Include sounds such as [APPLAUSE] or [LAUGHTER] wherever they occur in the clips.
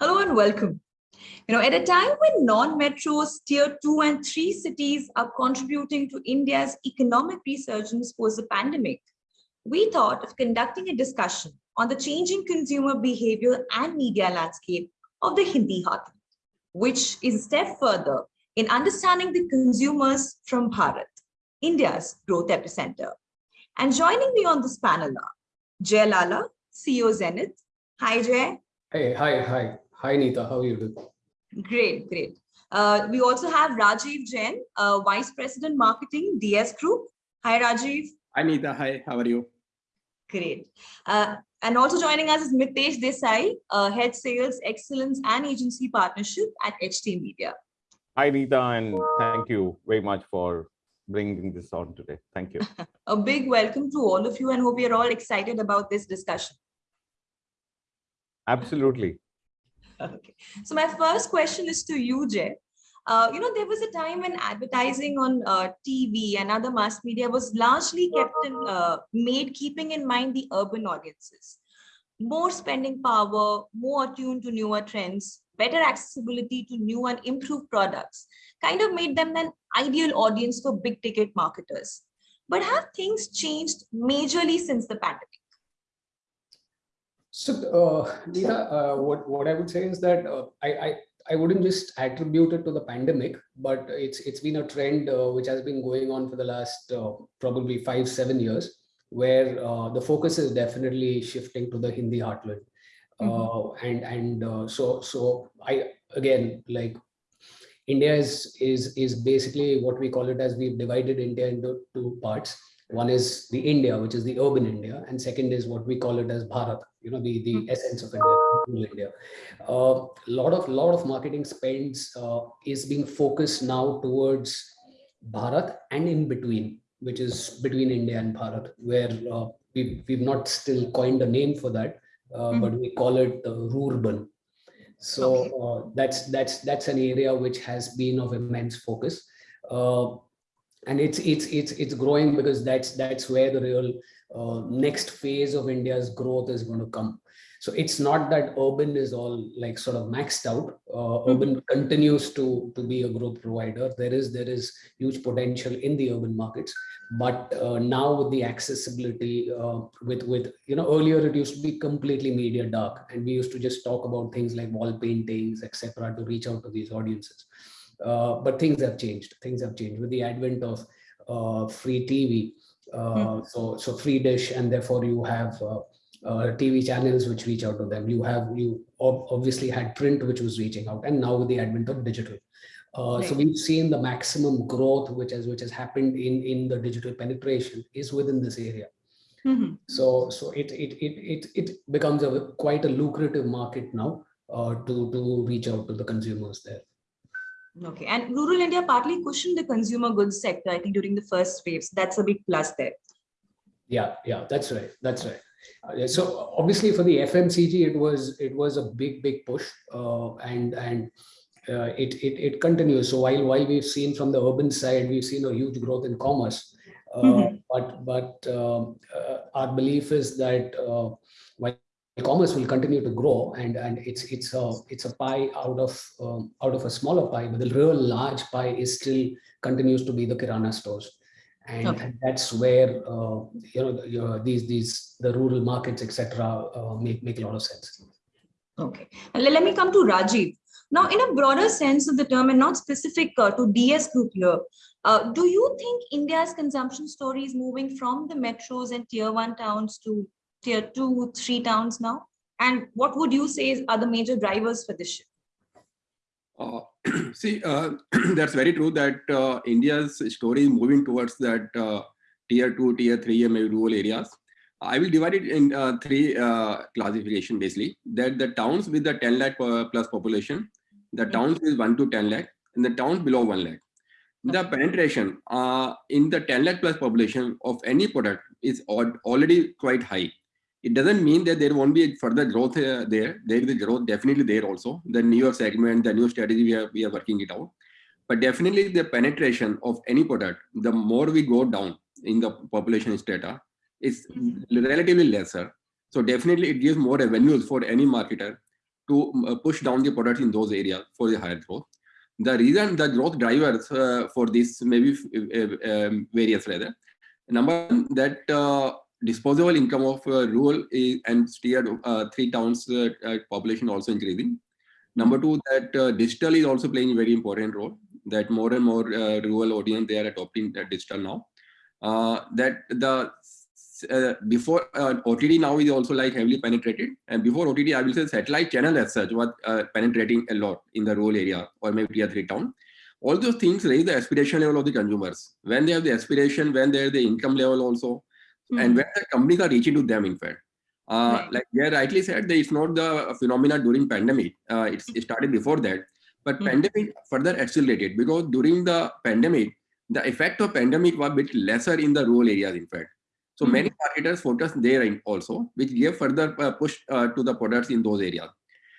Hello and welcome. You know, at a time when non-metros, tier two and three cities are contributing to India's economic resurgence post the pandemic, we thought of conducting a discussion on the changing consumer behavior and media landscape of the Hindi heartland, which is a step further in understanding the consumers from Bharat, India's growth epicenter. And joining me on this panel are Jay Lala, CEO Zenith. Hi, Jay. Hey, hi, hi. Hi, Neeta. How are you doing? Great, great. Uh, we also have Rajiv Jain, uh, Vice President Marketing, DS Group. Hi, Rajiv. Hi, Neeta. Hi, how are you? Great. Uh, and also joining us is Mitesh Desai, uh, Head Sales Excellence and Agency Partnership at HT Media. Hi, Rita, and thank you very much for bringing this on today. Thank you. [LAUGHS] A big welcome to all of you and hope you're all excited about this discussion. Absolutely. [LAUGHS] Okay. So my first question is to you, Jay. Uh, you know, there was a time when advertising on uh, TV and other mass media was largely kept in, uh, made keeping in mind the urban audiences. More spending power, more attuned to newer trends, better accessibility to new and improved products, kind of made them an ideal audience for big ticket marketers. But have things changed majorly since the pandemic? So, uh, Neeta, uh, what, what I would say is that uh, I, I, I wouldn't just attribute it to the pandemic, but it's it's been a trend uh, which has been going on for the last uh, probably five, seven years, where uh, the focus is definitely shifting to the Hindi heartland. Mm -hmm. and and so so I again like India is is is basically what we call it as we've divided India into two parts one is the India, which is the urban India, and second is what we call it as Bharat, you know, the, the hmm. essence of India, India. A uh, lot of lot of marketing spends uh, is being focused now towards Bharat and in between, which is between India and Bharat, where uh, we've, we've not still coined a name for that, mm -hmm. but we call it the Rurban. So okay. Uh, that's that's that's an area which has been of immense focus. Uh, and it's it's it's it's growing because that's that's where the real uh, next phase of India's growth is going to come. So it's not that urban is all like sort of maxed out. Uh, mm -hmm. Urban continues to to be a growth provider. There is there is huge potential in the urban markets, but uh, now with the accessibility, uh, with with you know earlier it used to be completely media dark, and we used to just talk about things like wall paintings, etc., to reach out to these audiences. Uh, but things have changed. Things have changed with the advent of uh, free TV. Mm. So so free dish, and therefore you have uh, TV channels which reach out to them. You have you obviously had print which was reaching out, and now with the advent of digital. Uh, right. So we've seen the maximum growth which has which has happened in in the digital penetration is within this area. Mm -hmm. So so it it it it it becomes a quite a lucrative market now uh, to to reach out to the consumers there. Okay, and rural India partly cushioned the consumer goods sector, I think, during the first waves. That's a big plus there. Yeah, yeah, that's right. That's right. Uh, so obviously for the FMCG, it was it was a big, big push, uh, and and uh, it, it it continues. So while while we've seen from the urban side, we've seen a huge growth in commerce, mm -hmm. but but um, uh, our belief is that uh, commerce will continue to grow and and it's it's a it's a pie out of um, out of a smaller pie but the real large pie is still continues to be the kirana stores. And, okay. that's where uh, you know the, these these the rural markets etc uh, make make a lot of sense. Okay. And let me come to rajiv. Now in a broader sense of the term and not specific uh, to ds group here uh, do you think india's consumption story is moving from the metros and tier one towns to tier two, three towns now? And what would you say are the major drivers for this shift? Uh, [CLEARS THROAT] see, uh, [CLEARS THROAT] that's very true that uh, India's story is moving towards that uh, tier two, tier three, and maybe rural areas. I will divide it in uh, three uh, classification basically. That the towns with the 10 lakh plus population, the towns with 1 to 10 lakh, and the towns below 1 lakh. The penetration in the 10 lakh plus population of any product is already quite high it doesn't mean that there won't be further growth uh, there. There is growth definitely there also. The newer segment, the new strategy, we are, we are working it out. But definitely the penetration of any product, the more we go down in the population strata, is relatively lesser. So definitely it gives more revenues for any marketer to uh, push down the products in those areas for the higher growth. The reason, the growth drivers uh, for this maybe uh, um, various rather. Number one, that uh, disposable income of uh, rural and tier uh, three towns population also increasing. Number two, that digital is also playing a very important role. That more and more rural audience they are adopting digital now. that the uh, before uh, OTT now is also like heavily penetrated. And before OTT, I will say satellite channel as such was uh, penetrating a lot in the rural area or maybe tier three town. All those things raise the aspiration level of the consumers. When they have the aspiration, when they have the income level also, mm -hmm. and when the companies are reaching to them, in fact. Uh, right. Like they rightly said, it's not the phenomena during pandemic. Uh, it started before that, but mm -hmm. pandemic further accelerated because during the pandemic, the effect of pandemic was a bit lesser in the rural areas, in fact. So mm -hmm. many marketers focused there also, which gave further uh, push uh, to the products in those areas.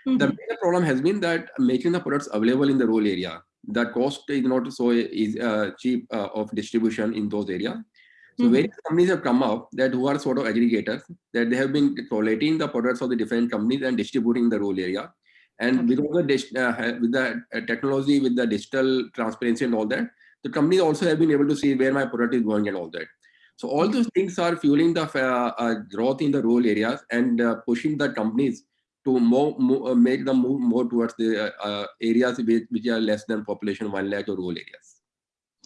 Mm -hmm. The major problem has been that making the products available in the rural area, the cost is not so is, uh, cheap uh, of distribution in those areas. So mm -hmm. various companies have come up that who are sort of aggregators that they have been collating the products of the different companies and distributing the rural area. And okay. because of the, uh, with the uh, technology, with the digital transparency and all that, the companies also have been able to see where my product is going and all that. So all those things are fueling the uh, uh, growth in the rural areas and uh, pushing the companies to more, more uh, make them move more towards the uh, uh, areas which, which, are less than population one lakh or rural areas.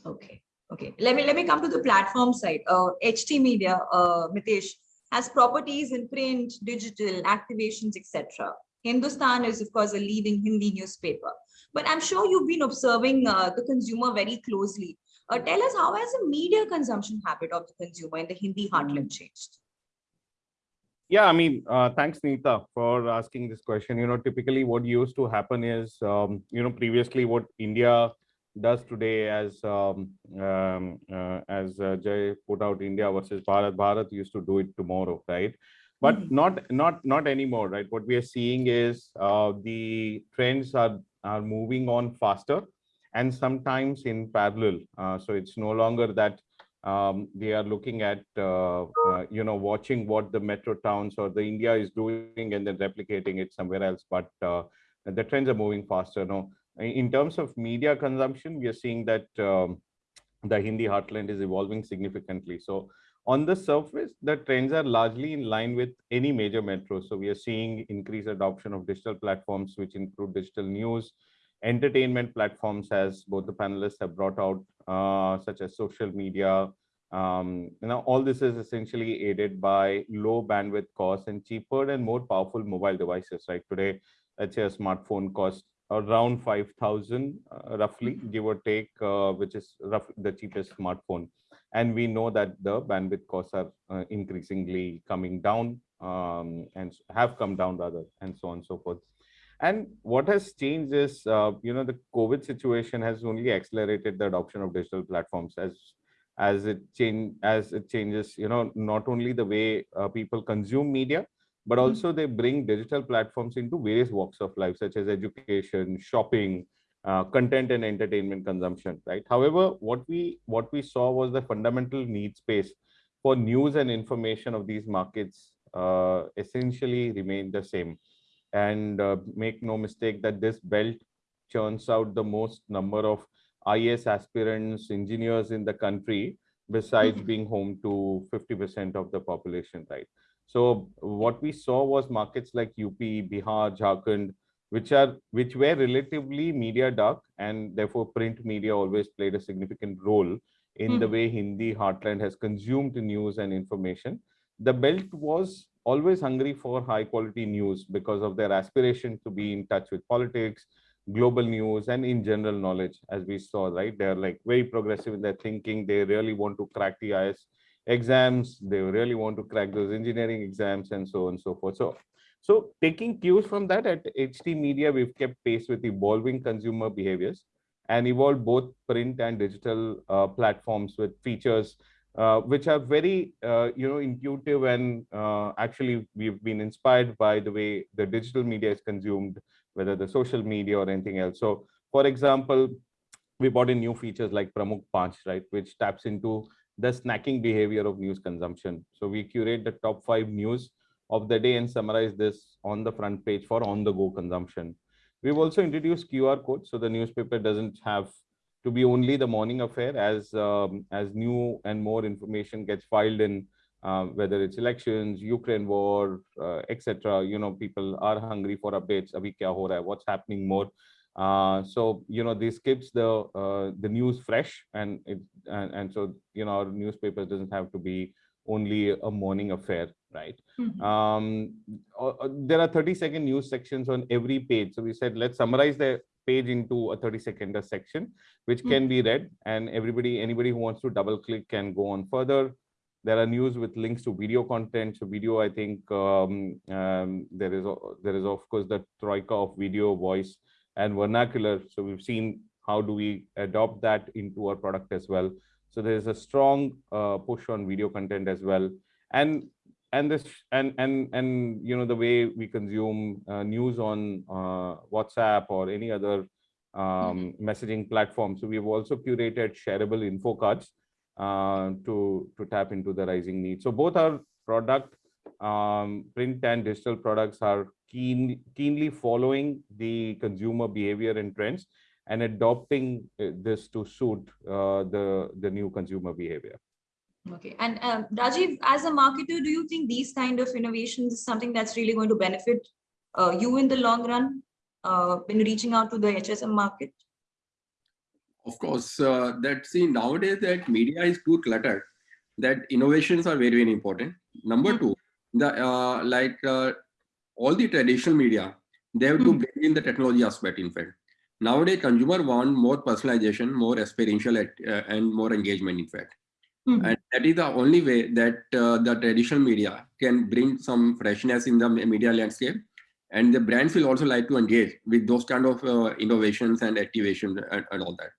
Okay, okay. Let me let me come to the platform side. HT Media, Mitesh, has properties in print, digital, activations, etc. Hindustan is, of course, a leading Hindi newspaper. But I'm sure you've been observing the consumer very closely. Uh, tell us how has the media consumption habit of the consumer in the Hindi heartland changed? Yeah, I mean, uh, thanks, Neeta, for asking this question. You know, typically what used to happen is, um, you know, previously what India does today as um, um, uh, as uh, Jay put out India versus Bharat, Bharat used to do it tomorrow, right? But mm -hmm. not not not anymore, right? What we are seeing is uh, the trends are are moving on faster and sometimes in parallel. Uh, so it's no longer that um, they are looking at, uh, uh, you know, watching what the metro towns or the India is doing and then replicating it somewhere else. But uh, the trends are moving faster. No, in terms of media consumption, we are seeing that um, the Hindi heartland is evolving significantly. So on the surface, the trends are largely in line with any major metro. So we are seeing increased adoption of digital platforms, which include digital news, entertainment platforms as both the panelists have brought out, uh, such as social media. Um, you know, all this is essentially aided by low bandwidth costs and cheaper and more powerful mobile devices. Like today, let's say a smartphone costs around 5,000 uh, roughly, give or take, uh, which is roughly the cheapest smartphone. And we know that the bandwidth costs are uh, increasingly coming down um, and have come down rather, and so on and so forth. And what has changed is, uh, you know, the COVID situation has only accelerated the adoption of digital platforms as as it change as it changes, you know, not only the way uh, people consume media, but mm-hmm. also they bring digital platforms into various walks of life, such as education, shopping, uh, content and entertainment consumption, right? However, what we what we saw was the fundamental need space for news and information of these markets uh, essentially remained the same and uh, make no mistake that this belt churns out the most number of IAS aspirants, engineers in the country, besides mm -hmm. being home to 50% of the population, right? So what we saw was markets like UP, Bihar, Jharkhand, which are which were relatively media dark and therefore print media always played a significant role in mm. the way Hindi heartland has consumed news and information. The belt was always hungry for high quality news because of their aspiration to be in touch with politics, global news, and in general knowledge, as we saw, right? They're like very progressive in their thinking. They really want to crack the IAS exams. They really want to crack those engineering exams and so on and so forth. So, so taking cues from that at HT Media, we've kept pace with evolving consumer behaviors and evolved both print and digital uh, platforms with features uh, which are very uh, you know intuitive and uh, actually we've been inspired by the way the digital media is consumed whether the social media or anything else so for example we brought in new features like pramukh panch right which taps into the snacking behavior of news consumption so we curate the top five news of the day and summarize this on the front page for on-the-go consumption. We've also introduced QR codes, so the newspaper doesn't have to be only the morning affair as um, as new and more information gets filed in uh, whether it's elections, Ukraine war, uh, etc. You know, people are hungry for updates. Abhi kya ho hai, what's happening more. Uh, so you know this keeps the uh, the news fresh and it and, and so you know our newspaper doesn't have to be only a morning affair right Mhm. um uh, there are 30 second news sections on every page so we said let's summarize the page into a 30 second section which Hmm. can be read and everybody anybody who wants to double click can go on further there are news with links to video content so video i think um, um, there is there is of course the troika of video voice and vernacular. So we've seen how do we adopt that into our product as well. So there's a strong uh, push on video content as well. And and this and and and you know the way we consume uh, news on uh, whatsapp or any other um, messaging platform. So we've also curated shareable info cards uh, to to tap into the rising need so both our product um, print and digital products are keen keenly following the consumer behavior and trends and adopting uh, this to suit uh, the the new consumer behavior Okay, and um, Rajiv, as a marketer, do you think these kind of innovations is something that's really going to benefit uh, you in the long run uh, when reaching out to the HSM market? Of course, uh, that see nowadays that media is too cluttered. That innovations are very very important. Number Mhm. two, the uh, like uh, all the traditional media, they have to Mhm. bring in the technology aspect. In fact, nowadays consumer want more personalization, more experiential, at- uh, and more engagement. In fact, Mhm. and that is the only way that uh, the traditional media can bring some freshness in the media landscape and the brands will also like to engage with those kind of uh, innovations and activations and, and all that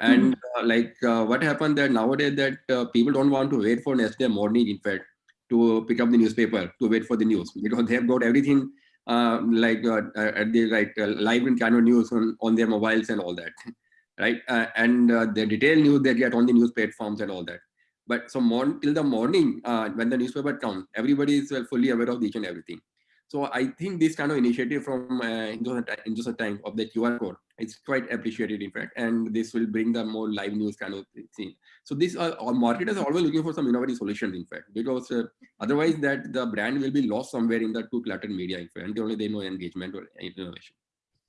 and uh, like uh, what happened that nowadays that uh, people don't want to wait for next day morning in fact to pick up the newspaper to wait for the news. Because they have got everything uh, like uh, at the right uh, live kind of news on, on their mobiles and all that [LAUGHS] right? Uh, and uh, the detailed news they get on the news platforms and all that. But so morn till the morning uh, when the newspaper comes everybody is fully aware of each and everything. So i think this kind of initiative from uh, Indus Time of the qr code it's quite appreciated in fact and this will bring the more live news kind of thing so this uh, our marketers are always looking for some innovative solutions in fact because uh, otherwise that the brand will be lost somewhere in the too cluttered media in fact and only they know engagement or innovation.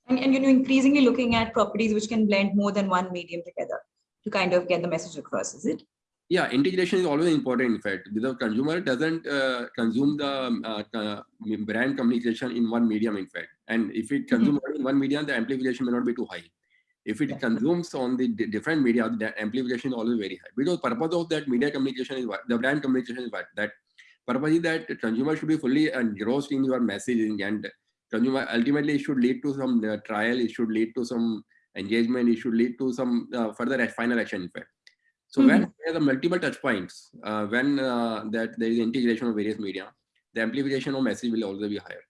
And, and you know, increasingly looking at properties which can blend more than one medium together to kind of get the message across, is it? yeah integration is always important in fact. The consumer doesn't uh, consume the um, uh, uh, brand communication in one medium in fact. And if it consumes only in one medium the amplification may not be too high if it consumes on the different media the amplification is always very high. Because purpose of that media communication is what the brand communication is what that purpose is that consumer should be fully engrossed in your messaging and consumer ultimately it should lead to some uh, trial it should lead to some engagement it should lead to some uh, further final action in fact. So when there are the multiple touch points, uh, when uh, that there is integration of various media, the amplification of message will also be higher.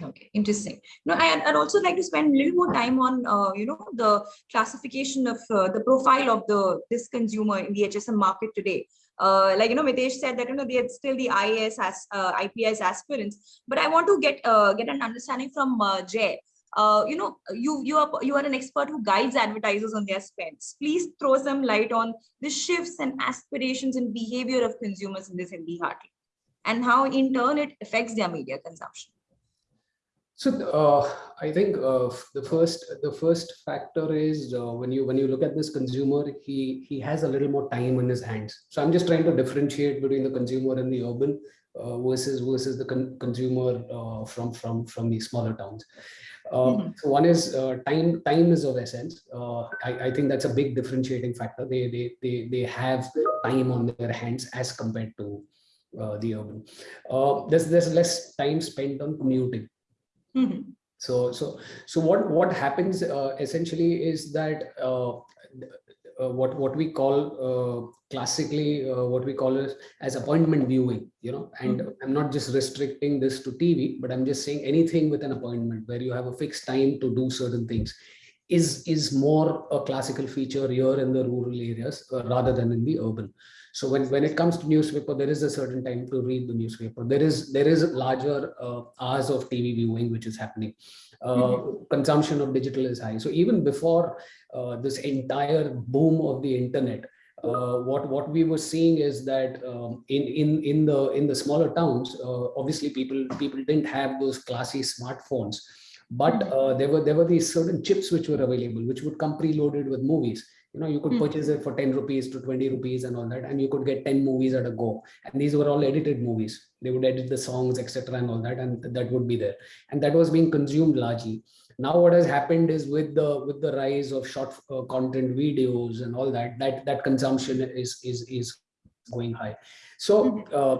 Okay, interesting. No, I, I'd also like to spend a little more time on, uh, you know, the classification of uh, the profile of the this consumer in the HSM market today. Uh, like you know, Mitesh said that you know they are still the IAS as uh, IPS aspirants, but I want to get uh, get an understanding from uh, Jay. You know, you you are you are an expert who guides advertisers on their spends. Please throw some light on the shifts and aspirations and behavior of consumers in this Hindi heartland, and how in turn it affects their media consumption. So uh, I think uh, the first the first factor is uh, when you when you look at this consumer, he he has a little more time in his hands. So I'm just trying to differentiate between the consumer and the urban uh, versus versus the con consumer uh, from from from the smaller towns. Uh, Mhm. so one is uh, time. Time is of essence. Uh, I, I think that's a big differentiating factor. They they they they have time on their hands as compared to uh, the urban. There's there's less time spent on commuting. Mhm. So so so what what happens uh, essentially is that uh, uh, what what we call uh, classically uh, what we call as, as appointment viewing you know and Mhm. i'm not just restricting this to tv but i'm just saying anything with an appointment where you have a fixed time to do certain things is is more a classical feature here in the rural areas uh, rather than in the urban So when, when it comes to newspaper, there is a certain time to read the newspaper. There is there is larger uh, hours of TV viewing which is happening. Uh, Mhm. Consumption of digital is high. So even before uh, this entire boom of the internet, uh, what what we were seeing is that um, in in in the in the smaller towns, uh, obviously people people didn't have those classy smartphones, but Mhm. uh, there were there were these certain chips which were available, which would come preloaded with movies. You know, you could Mhm. purchase it for 10 rupees to 20 rupees and all that, and you could get 10 movies at a go. And these were all edited movies. They would edit the songs, etc., and all that, and that would be there. And that was being consumed largely. Now, what has happened is with the with the rise of short uh, content videos and all that, that that consumption is is is going high. So Mhm. uh,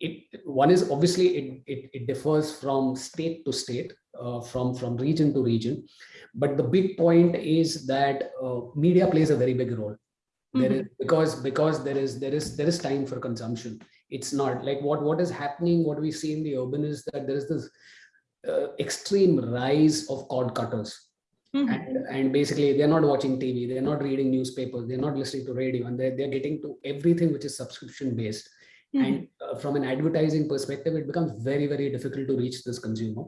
it one is obviously it, it, it differs from state to state, uh, from from region to region. But the big point is that uh, media plays a very big role. There is because because there is there is there is time for consumption. It's not like what what is happening. What we see in the urban is that there is this uh, extreme rise of cord cutters Mhm. and, and basically they're not watching tv they're not reading newspapers they're not listening to radio and they're, they're getting to everything which is subscription based Mhm. and uh, from an advertising perspective it becomes very very difficult to reach this consumer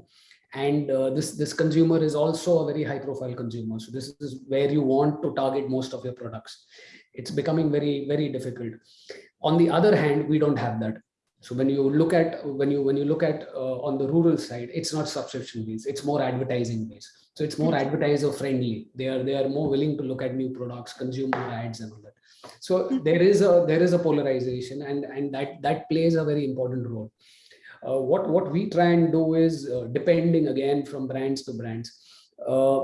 and uh, this this consumer is also a very high profile consumer. So this is where you want to target most of your products. It's becoming very very difficult. On the other hand we don't have that. So when you look at when you when you look at uh, on the rural side it's not subscription based. It's more advertising based. So it's more advertiser friendly. They are they are more willing to look at new products consume more ads and all that. So there is a there is a polarization and and that that plays a very important role uh, what what we try and do is uh, depending again from brands to brands uh,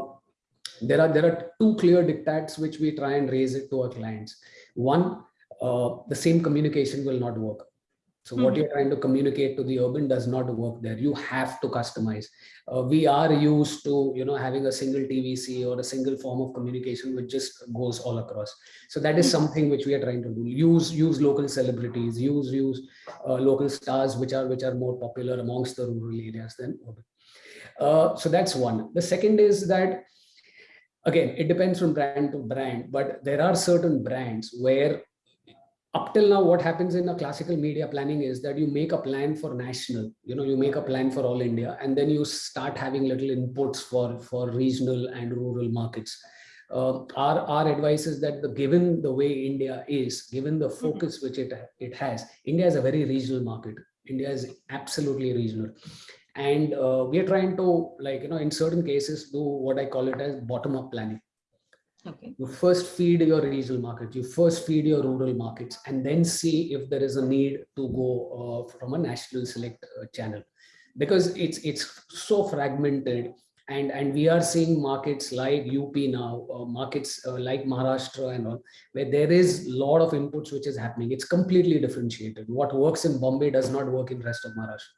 there are there are two clear dictats which we try and raise it to our clients. One uh, the same communication will not work so what Mhm. you're trying to communicate to the urban does not work there. You have to customize. Uh, we are used to you know having a single tvc or a single form of communication which just goes all across. So that is Mhm. something which we are trying to do. Use use local celebrities use use uh, local stars which are which are more popular amongst the rural areas than urban. Uh, so that's one. The second is that again it depends from brand to brand but there are certain brands where up till now what happens in a classical media planning is that you make a plan for national you know you make a plan for all india and then you start having little inputs for for regional and rural markets. Uh, our our advice is that the given the way india is given the focus which it it has india is a very regional market. India is absolutely regional. And uh, we are trying to like you know in certain cases do what i call it as bottom up planning Okay. you first feed your regional market you first feed your rural markets and then see if there is a need to go uh, from a national select uh, channel. Because it's it's so fragmented and and we are seeing markets like up now uh, markets uh, like maharashtra and all where there is a lot of inputs which is happening. It's completely differentiated. What works in bombay does not work in rest of maharashtra.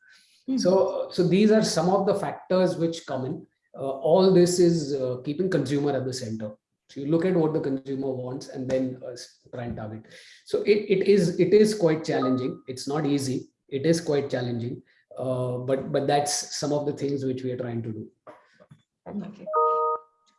Mhm. so so these are some of the factors which come in. Uh, all this is uh, keeping consumer at the center so you look at what the consumer wants and then uh, try and target. So it, it is it is quite challenging. It's not easy. It is quite challenging. Uh, but but that's some of the things which we are trying to do. Okay.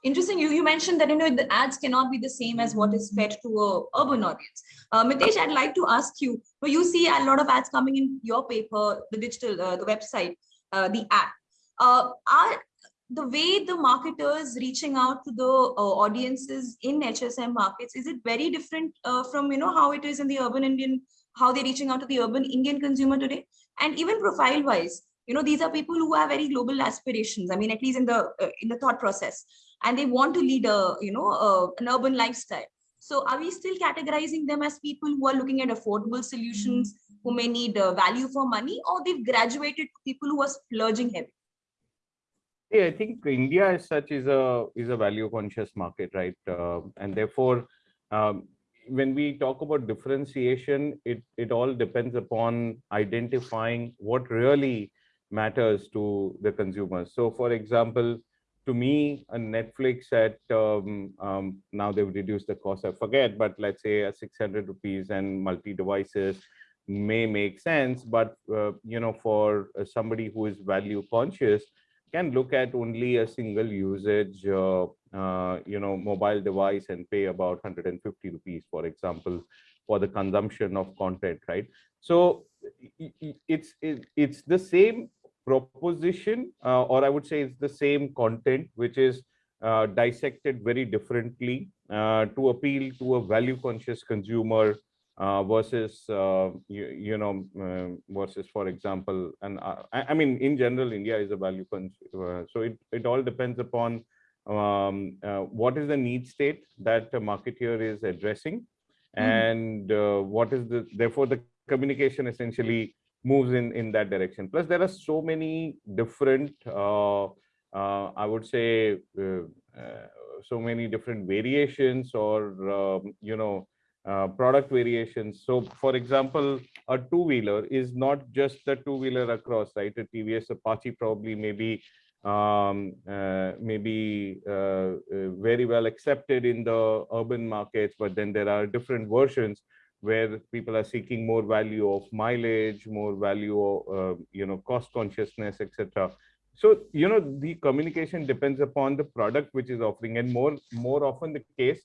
Interesting. You, you mentioned that you know the ads cannot be the same as what is fed to a urban audience. Uh, Mitesh, I'd like to ask you. So you see a lot of ads coming in your paper, the digital, uh, the website, uh, the app. Uh, are the way the marketers reaching out to the uh, audiences in HSM markets is it very different uh, from you know how it is in the urban Indian, how they're reaching out to the urban Indian consumer today, and even profile wise you know these are people who have very global aspirations i mean at least in the uh, in the thought process and they want to lead a you know an urban lifestyle. So are we still categorizing them as people who are looking at affordable solutions who may need uh, value for money or they've graduated to people who are splurging heavy Yeah, I think India as such is a is a value conscious market, right? Uh, and therefore, um, when we talk about differentiation, it it all depends upon identifying what really matters to the consumers. So, for example, to me, a Netflix at um, um, now they've reduced the cost. I forget, but let's say a 600 rupees and multi devices may make sense. But uh, you know, for uh, somebody who is value conscious can look at only a single usage, uh, uh, you know, mobile device and pay about 150 rupees, for example, for the consumption of content, right? So it's it, it's the same proposition, uh, or I would say it's the same content, which is uh, dissected very differently uh, to appeal to a value conscious consumer uh, versus uh, you, you know uh, versus for example and uh, I, I mean in general india is a value uh, so it, it all depends upon um, uh, what is the need state that the marketeer is addressing Mhm. and uh, what is the therefore the communication essentially moves in in that direction plus there are so many different uh, uh, i would say uh, uh, so many different variations or um, you know uh, product variations. So for example, a two-wheeler is not just the two-wheeler across, right? A TVS Apache probably maybe um, uh, maybe uh, uh, very well accepted in the urban markets, but then there are different versions where people are seeking more value of mileage, more value of, uh, you know, cost consciousness, etc. So, you know, the communication depends upon the product which is offering and more, more often the case,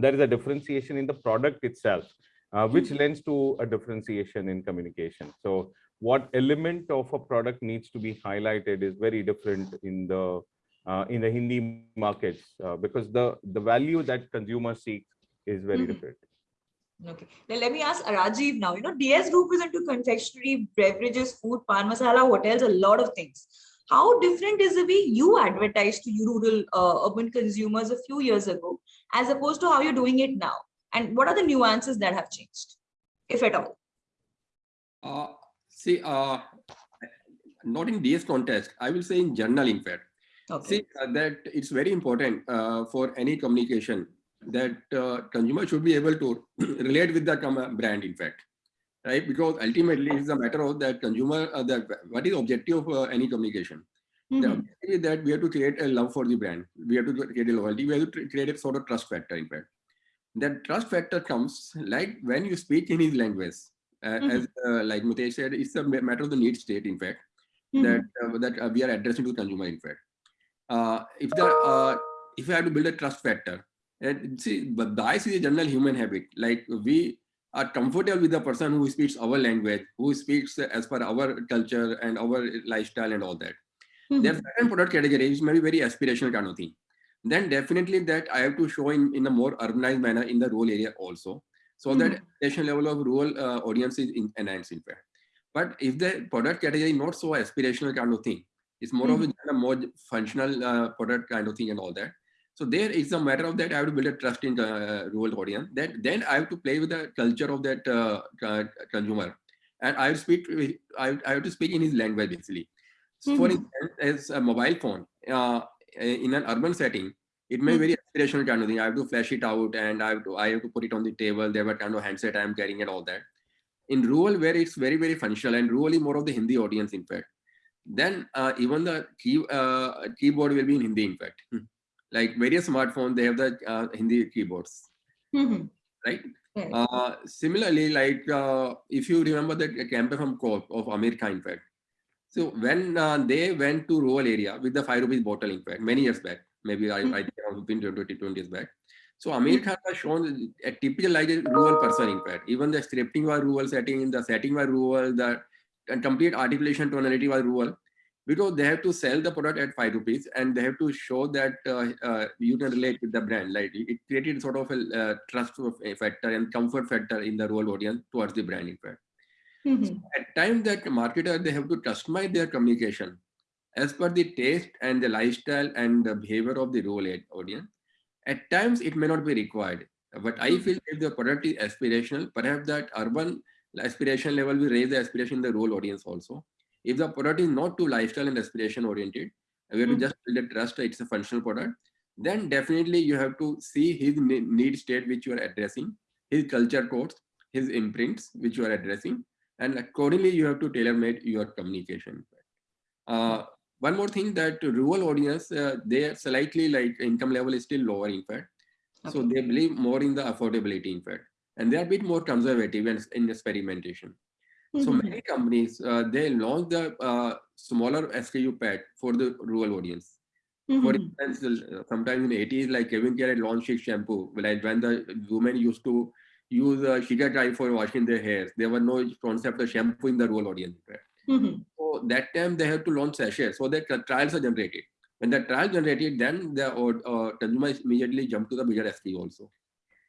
there is a differentiation in the product itself, uh, which lends to a differentiation in communication. So what element of a product needs to be highlighted is very different in the uh, in the Hindi markets uh, because the the value that consumers seek is very Mhm. different. Okay, now let me ask Rajiv now. You know, DS Group is into confectionery, beverages, food, pan masala, hotels, a lot of things. How different is the way you advertised to rural uh, urban consumers a few years ago, as opposed to how you're doing it now? And what are the nuances that have changed, if at all? Uh, see, uh, not in DS context, I will say in general, in fact. Okay. See, uh, that it's very important uh, for any communication that uh, consumer should be able to [CLEARS THROAT] relate with the brand, in fact, right? Because ultimately, it's a matter of that consumer, uh, that what is objective of uh, any communication? The Mhm. objective is that we have to create a love for the brand. We have to create a loyalty. We have to create a sort of trust factor, in fact. That trust factor comes like when you speak in his language. Uh, Mhm. As uh, like Mitesh said, it's a matter of the need state, in fact, Mhm. that uh, that uh, we are addressing to consumer, in fact. Uh, if the uh, if you have to build a trust factor, and see, but bias is a general human habit. Like we are comfortable with the person who speaks our language, who speaks as per our culture and our lifestyle and all that. There are certain product categories may be very aspirational kind of thing. Then definitely that i have to show in in a more urbanized manner in the rural area also so that aspiration level of rural uh, audience is in, enhanced in fact. But if the product category is not so aspirational kind of thing it's more of a, a more functional uh, product kind of thing and all that so there is a matter of that i have to build a trust in uh, rural audience that then i have to play with the culture of that uh, consumer and i speak I, I have to speak in his language basically so for Mhm. instance, as a mobile phone uh, in an urban setting, it may be very aspirational kind of thing. I have to flash it out and I have to I have to put it on the table. There were kind of handset I am carrying and all that. In rural, where it's very very functional and rural is more of the Hindi audience, in fact. Then uh, even the key uh, keyboard will be in Hindi, in fact. Hmm. Like various smartphones, they have the uh, Hindi keyboards, Mhm. right? Right. Uh, similarly, like uh, if you remember the campaign from Coke of Aamir Khan, in fact. So when uh, they went to rural area with the five rupees bottle, in fact, many years back, maybe I, I think around 15 to 20, 20 years back. So Aamir Khan was shown a typical like a rural person, in fact. Even the scripting was rural setting, the setting was rural, the complete articulation tonality was rural. Because they have to sell the product at five rupees and they have to show that uh, uh, you can relate with the brand. Like it created sort of a uh, trust factor and comfort factor in the rural audience towards the brand, in fact Mhm. at times that marketer they have to customize their communication as per the taste and the lifestyle and the behavior of the rural audience at times it may not be required but i Mhm. feel if the product is aspirational perhaps that urban aspiration level will raise the aspiration in the rural audience also if the product is not too lifestyle and aspiration oriented we have to Mhm. just build a trust it's a functional product then definitely you have to see his need state which you are addressing his culture codes his imprints which you are addressing and accordingly you have to tailor-made your communication. Uh, one more thing that rural audience uh, they are slightly like income level is still lower in fact. So they believe more in the affordability in fact. And they are a bit more conservative and in experimentation so Mhm. many companies uh, they launch the uh, smaller SKU pad for the rural audience. For Mhm. instance, uh, sometime in the 80s, like CavinKare had launched Chik shampoo, like when the women used to use uh, sugar dye for washing their hair. There was no concept of shampoo in the rural audience. right? Mhm. So that time they have to launch sachets so that trials are generated. When the trial generated, then the uh, uh, consumer immediately jump to the bigger SKU also.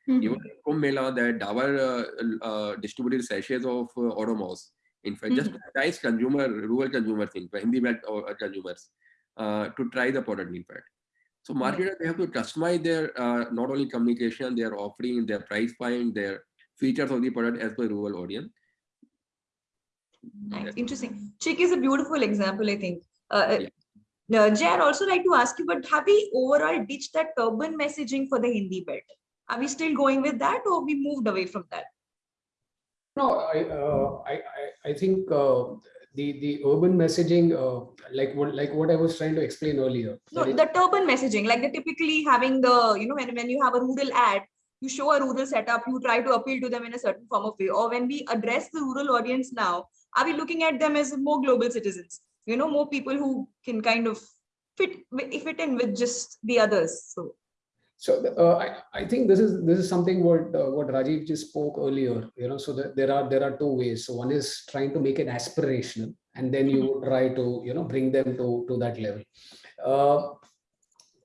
Mhm. Even Kumbh Mela, that Dabur uh, uh, distributed sachets of uh. In fact, just to entice consumer, rural consumer thing, Hindi belt uh, consumers, uh, to try the product, in fact. So marketers, they have to customize their uh, not only communication, their offering, their price point, their features of the product as per rural audience. Nice, interesting. Chik is a beautiful example, I think. Uh, Yeah. uh, Jay, I'd also like to ask you, but have we overall ditched that urban messaging for the Hindi belt? Are we still going with that or we moved away from that? No, I, uh, I, I, I think uh, the the urban messaging, uh, like what like what I was trying to explain earlier. No, the urban messaging, like the typically having the, you know, when, when you have a rural ad, you show a rural setup, you try to appeal to them in a certain form of way. Or when we address the rural audience now, are we looking at them as more global citizens? You know, more people who can kind of fit, fit in with just the others. So. So uh, I, I think this is this is something what uh, what Rajiv just spoke earlier. You know, so that there are there are two ways. So one is trying to make it aspirational, and then you try to you know bring them to to that level. Uh,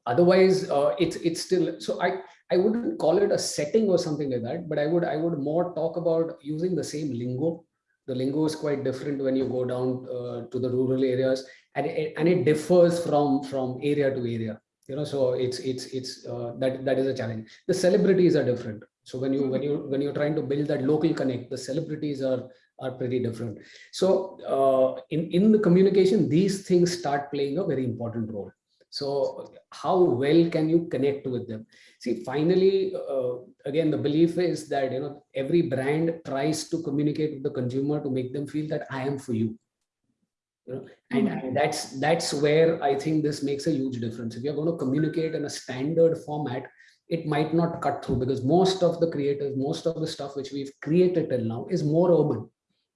otherwise, uh, it's it's still so I I wouldn't call it a setting or something like that, but I would I would more talk about using the same lingo. The lingo is quite different when you go down uh, to the rural areas, and it, and it differs from from area to area you know so it's it's it's uh, that that is a challenge. The celebrities are different. So when you when you when you're trying to build that local connect the celebrities are are pretty different. So uh, in in the communication these things start playing a very important role. So how well can you connect with them? See finally uh, again the belief is that you know every brand tries to communicate with the consumer to make them feel that i am for you you know and, Mhm. and that's that's where i think this makes a huge difference. If you're going to communicate in a standard format it might not cut through because most of the creators most of the stuff which we've created till now is more urban.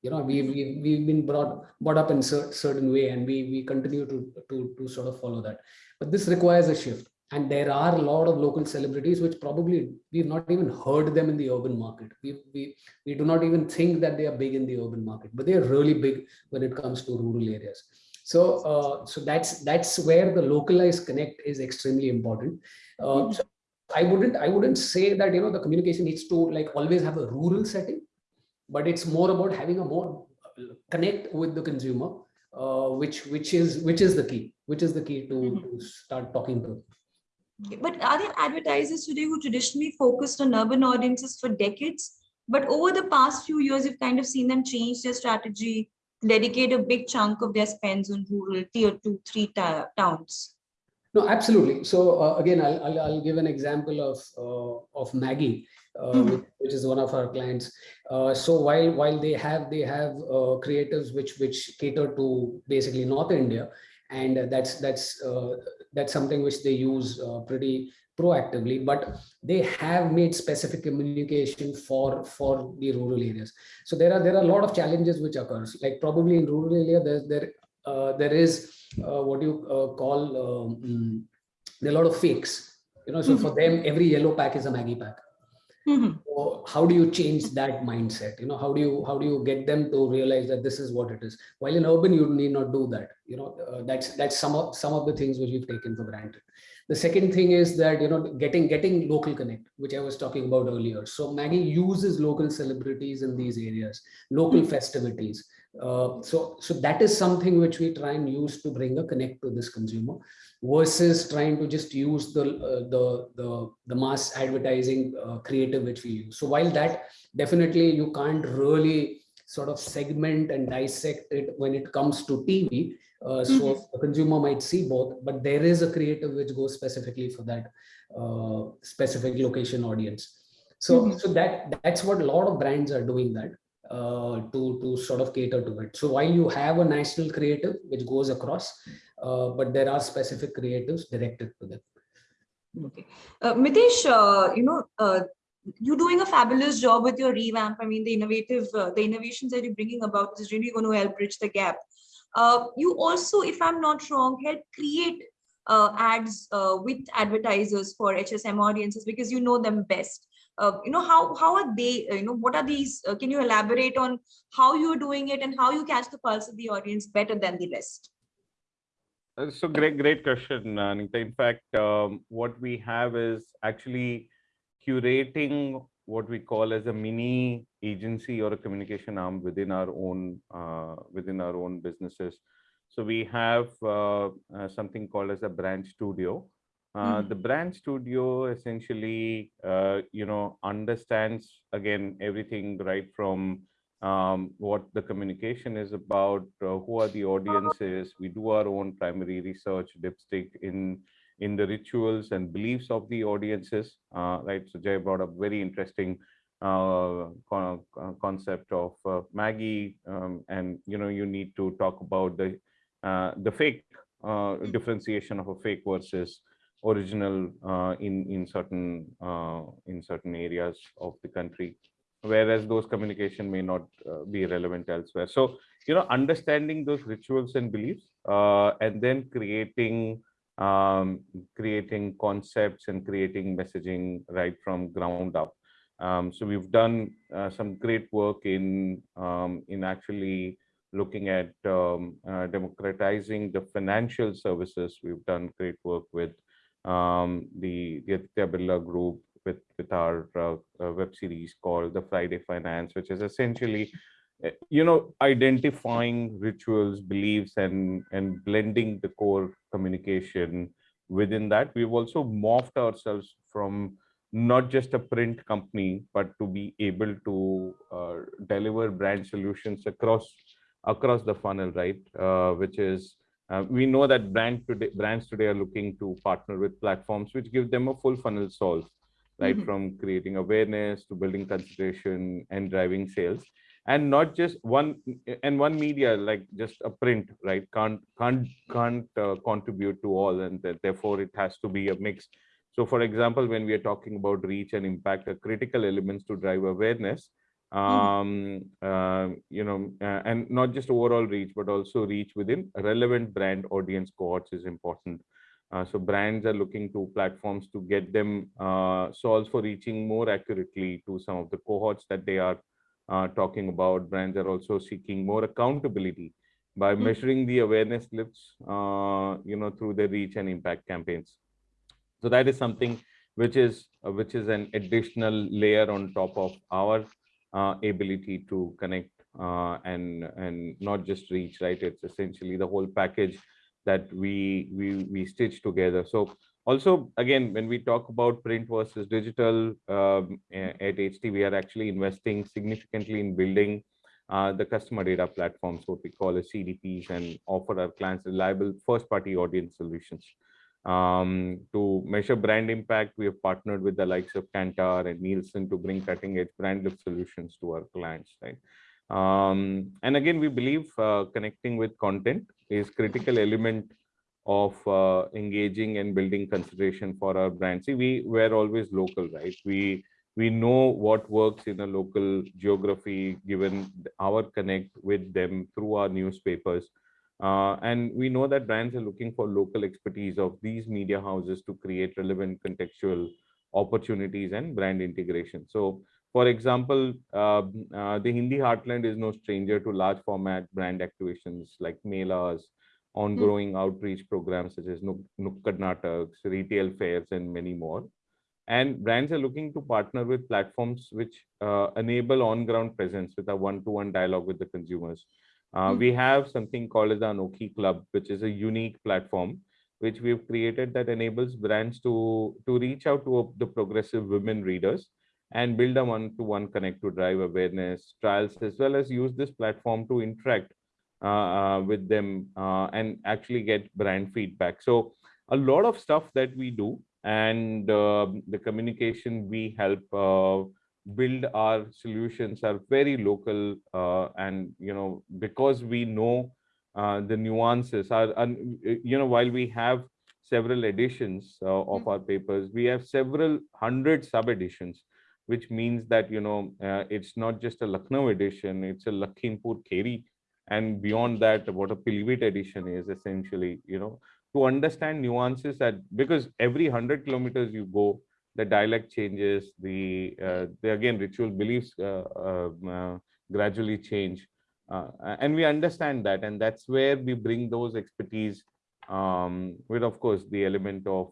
You know we, we we've been brought brought up in cer- certain way and we we continue to to to sort of follow that. But this requires a shift and there are a lot of local celebrities which probably we've not even heard them in the urban market we we we do not even think that they are big in the urban market but they are really big when it comes to rural areas so uh, so that's that's where the localized connect is extremely important uh, Mhm. so i wouldn't i wouldn't say that you know the communication needs to like always have a rural setting but it's more about having a more uh, connect with the consumer uh, which which is which is the key which is the key to, Mhm. to start talking to But are there advertisers today who traditionally focused on urban audiences for decades? But over the past few years, you've kind of seen them change their strategy, dedicate a big chunk of their spends on rural tier two, three towns. No, absolutely. So uh, again, I'll, I'll I'll give an example of uh, of Maggi, uh, Mhm. which, which is one of our clients. Uh, so while while they have they have uh, creatives which which cater to basically North India, and that's that's uh, that's something which they use uh, pretty proactively. But they have made specific communication for for the rural areas. So there are there are a lot of challenges which occurs. Like probably in rural area, there there uh, there is uh, what you uh, call um, mm, there are a lot of fakes you know so for them every yellow pack is a maggi pack Mhm. so how do you change that mindset? You know how do you how do you get them to realize that this is what it is? While in urban you need not do that. You know uh, that's that's some of some of the things which we've taken for granted. The second thing is that you know getting getting local connect which i was talking about earlier. So maggi uses local celebrities in these areas local festivities uh, so so that is something which we try and use to bring a connect to this consumer versus trying to just use the uh, the the the mass advertising uh, creative which we use so while that definitely you can't really sort of segment and dissect it when it comes to tv uh, so Mhm. the consumer might see both but there is a creative which goes specifically for that uh, specific location audience so Mhm. so that that's what a lot of brands are doing that uh, to to sort of cater to it. So while you have a national creative which goes across, uh, but there are specific creatives directed to them. Okay. Uh, Mitesh, uh, you know, uh, you're doing a fabulous job with your revamp. I mean, the innovative, the innovations that you're bringing about is really going to help bridge the gap. You also, if I'm not wrong, help create ads with advertisers for HSM audiences because you know them best. Uh, you know how how are they? uh, you know what are these? uh, can you elaborate on how you're doing it and how you catch the pulse of the audience better than the rest? Uh, So great, great question, Anita. In fact, um, what we have is actually curating what we call as a mini agency or a communication arm within our own within our own businesses. So we have something called as a brand studio. Uh, Mhm. The brand studio essentially, uh, you know, understands again everything right from um, what the communication is about, uh, who are the audiences. We do our own primary research, dipstick in in the rituals and beliefs of the audiences. Uh, right. So Jay brought up very interesting uh, con- con- concept of uh, Maggi, um, and you know you need to talk about the uh, the fake uh, differentiation of a fake versus original uh, in in certain uh, in certain areas of the country whereas those communication may not uh, be relevant elsewhere. So, you know, understanding those rituals and beliefs uh, and then creating um, creating concepts and creating messaging right from ground up. Um, so we've done uh, some great work in um, in actually looking at um, uh, democratizing the financial services. We've done great work with um, the, the Aditya Birla Group with with our uh, uh, web series called the Friday Finance, which is essentially, uh, you know, identifying rituals, beliefs, and and blending the core communication within that. We've also morphed ourselves from not just a print company, but to be able to uh, deliver brand solutions across across the funnel, right? Uh, which is uh, we know that brand today, brands today are looking to partner with platforms which give them a full funnel solve, right? Mhm. From creating awareness to building consideration and driving sales, and not just one and one media like just a print, right? Can't can't can't uh, contribute to all, and that therefore it has to be a mix. So, for example, when we are talking about reach and impact, are critical elements to drive awareness um uh, you know uh, and not just overall reach but also reach within relevant brand audience cohorts is important. Uh, so brands are looking to platforms to get them uh, solves for reaching more accurately to some of the cohorts that they are uh, talking about. Brands are also seeking more accountability by Mhm. measuring the awareness lifts uh, you know through the reach and impact campaigns. So that is something which is uh, which is an additional layer on top of our ability to connect uh, and and not just reach right? It's essentially the whole package that we we we stitch together. So also again when we talk about print versus digital um, at ht we are actually investing significantly in building uh, the customer data platforms what we call as cdps and offer our clients reliable first party audience solutions um, to measure brand impact, we have partnered with the likes of Kantar and Nielsen to bring cutting edge brand solutions to our clients, right? Um, and again, we believe uh, connecting with content is critical element of uh, engaging and building consideration for our brand. See, we were always local, right? We we know what works in a local geography given our connect with them through our newspapers uh, and we know that brands are looking for local expertise of these media houses to create relevant contextual opportunities and brand integration. So, for example, uh, uh, the Hindi heartland is no stranger to large format brand activations like melas, ongoing outreach programs such as Nuk- Nukkad Nataks, retail fairs, and many more. And brands are looking to partner with platforms which uh, enable on-ground presence with a one-to-one dialogue with the consumers. Uh, Hmm. We have something called as the Anokhi Club, which is a unique platform which we've created that enables brands to to reach out to the progressive women readers and build a one-to-one connect to drive awareness, trials, as well as use this platform to interact uh, uh, with them uh, and actually get brand feedback. So a lot of stuff that we do and uh, the communication we help uh, build our solutions are very local uh, and you know because we know uh, the nuances are and you know while we have several editions uh, of our papers we have several hundred sub editions which means that you know uh, it's not just a lucknow edition it's a lakhimpur kheri and beyond that what a pivot edition is essentially you know. To understand nuances that because every 100 kilometers you go the dialect changes the uh, the again ritual beliefs uh, um, uh, gradually change and we understand that and that's where we bring those expertise um, with of course the element of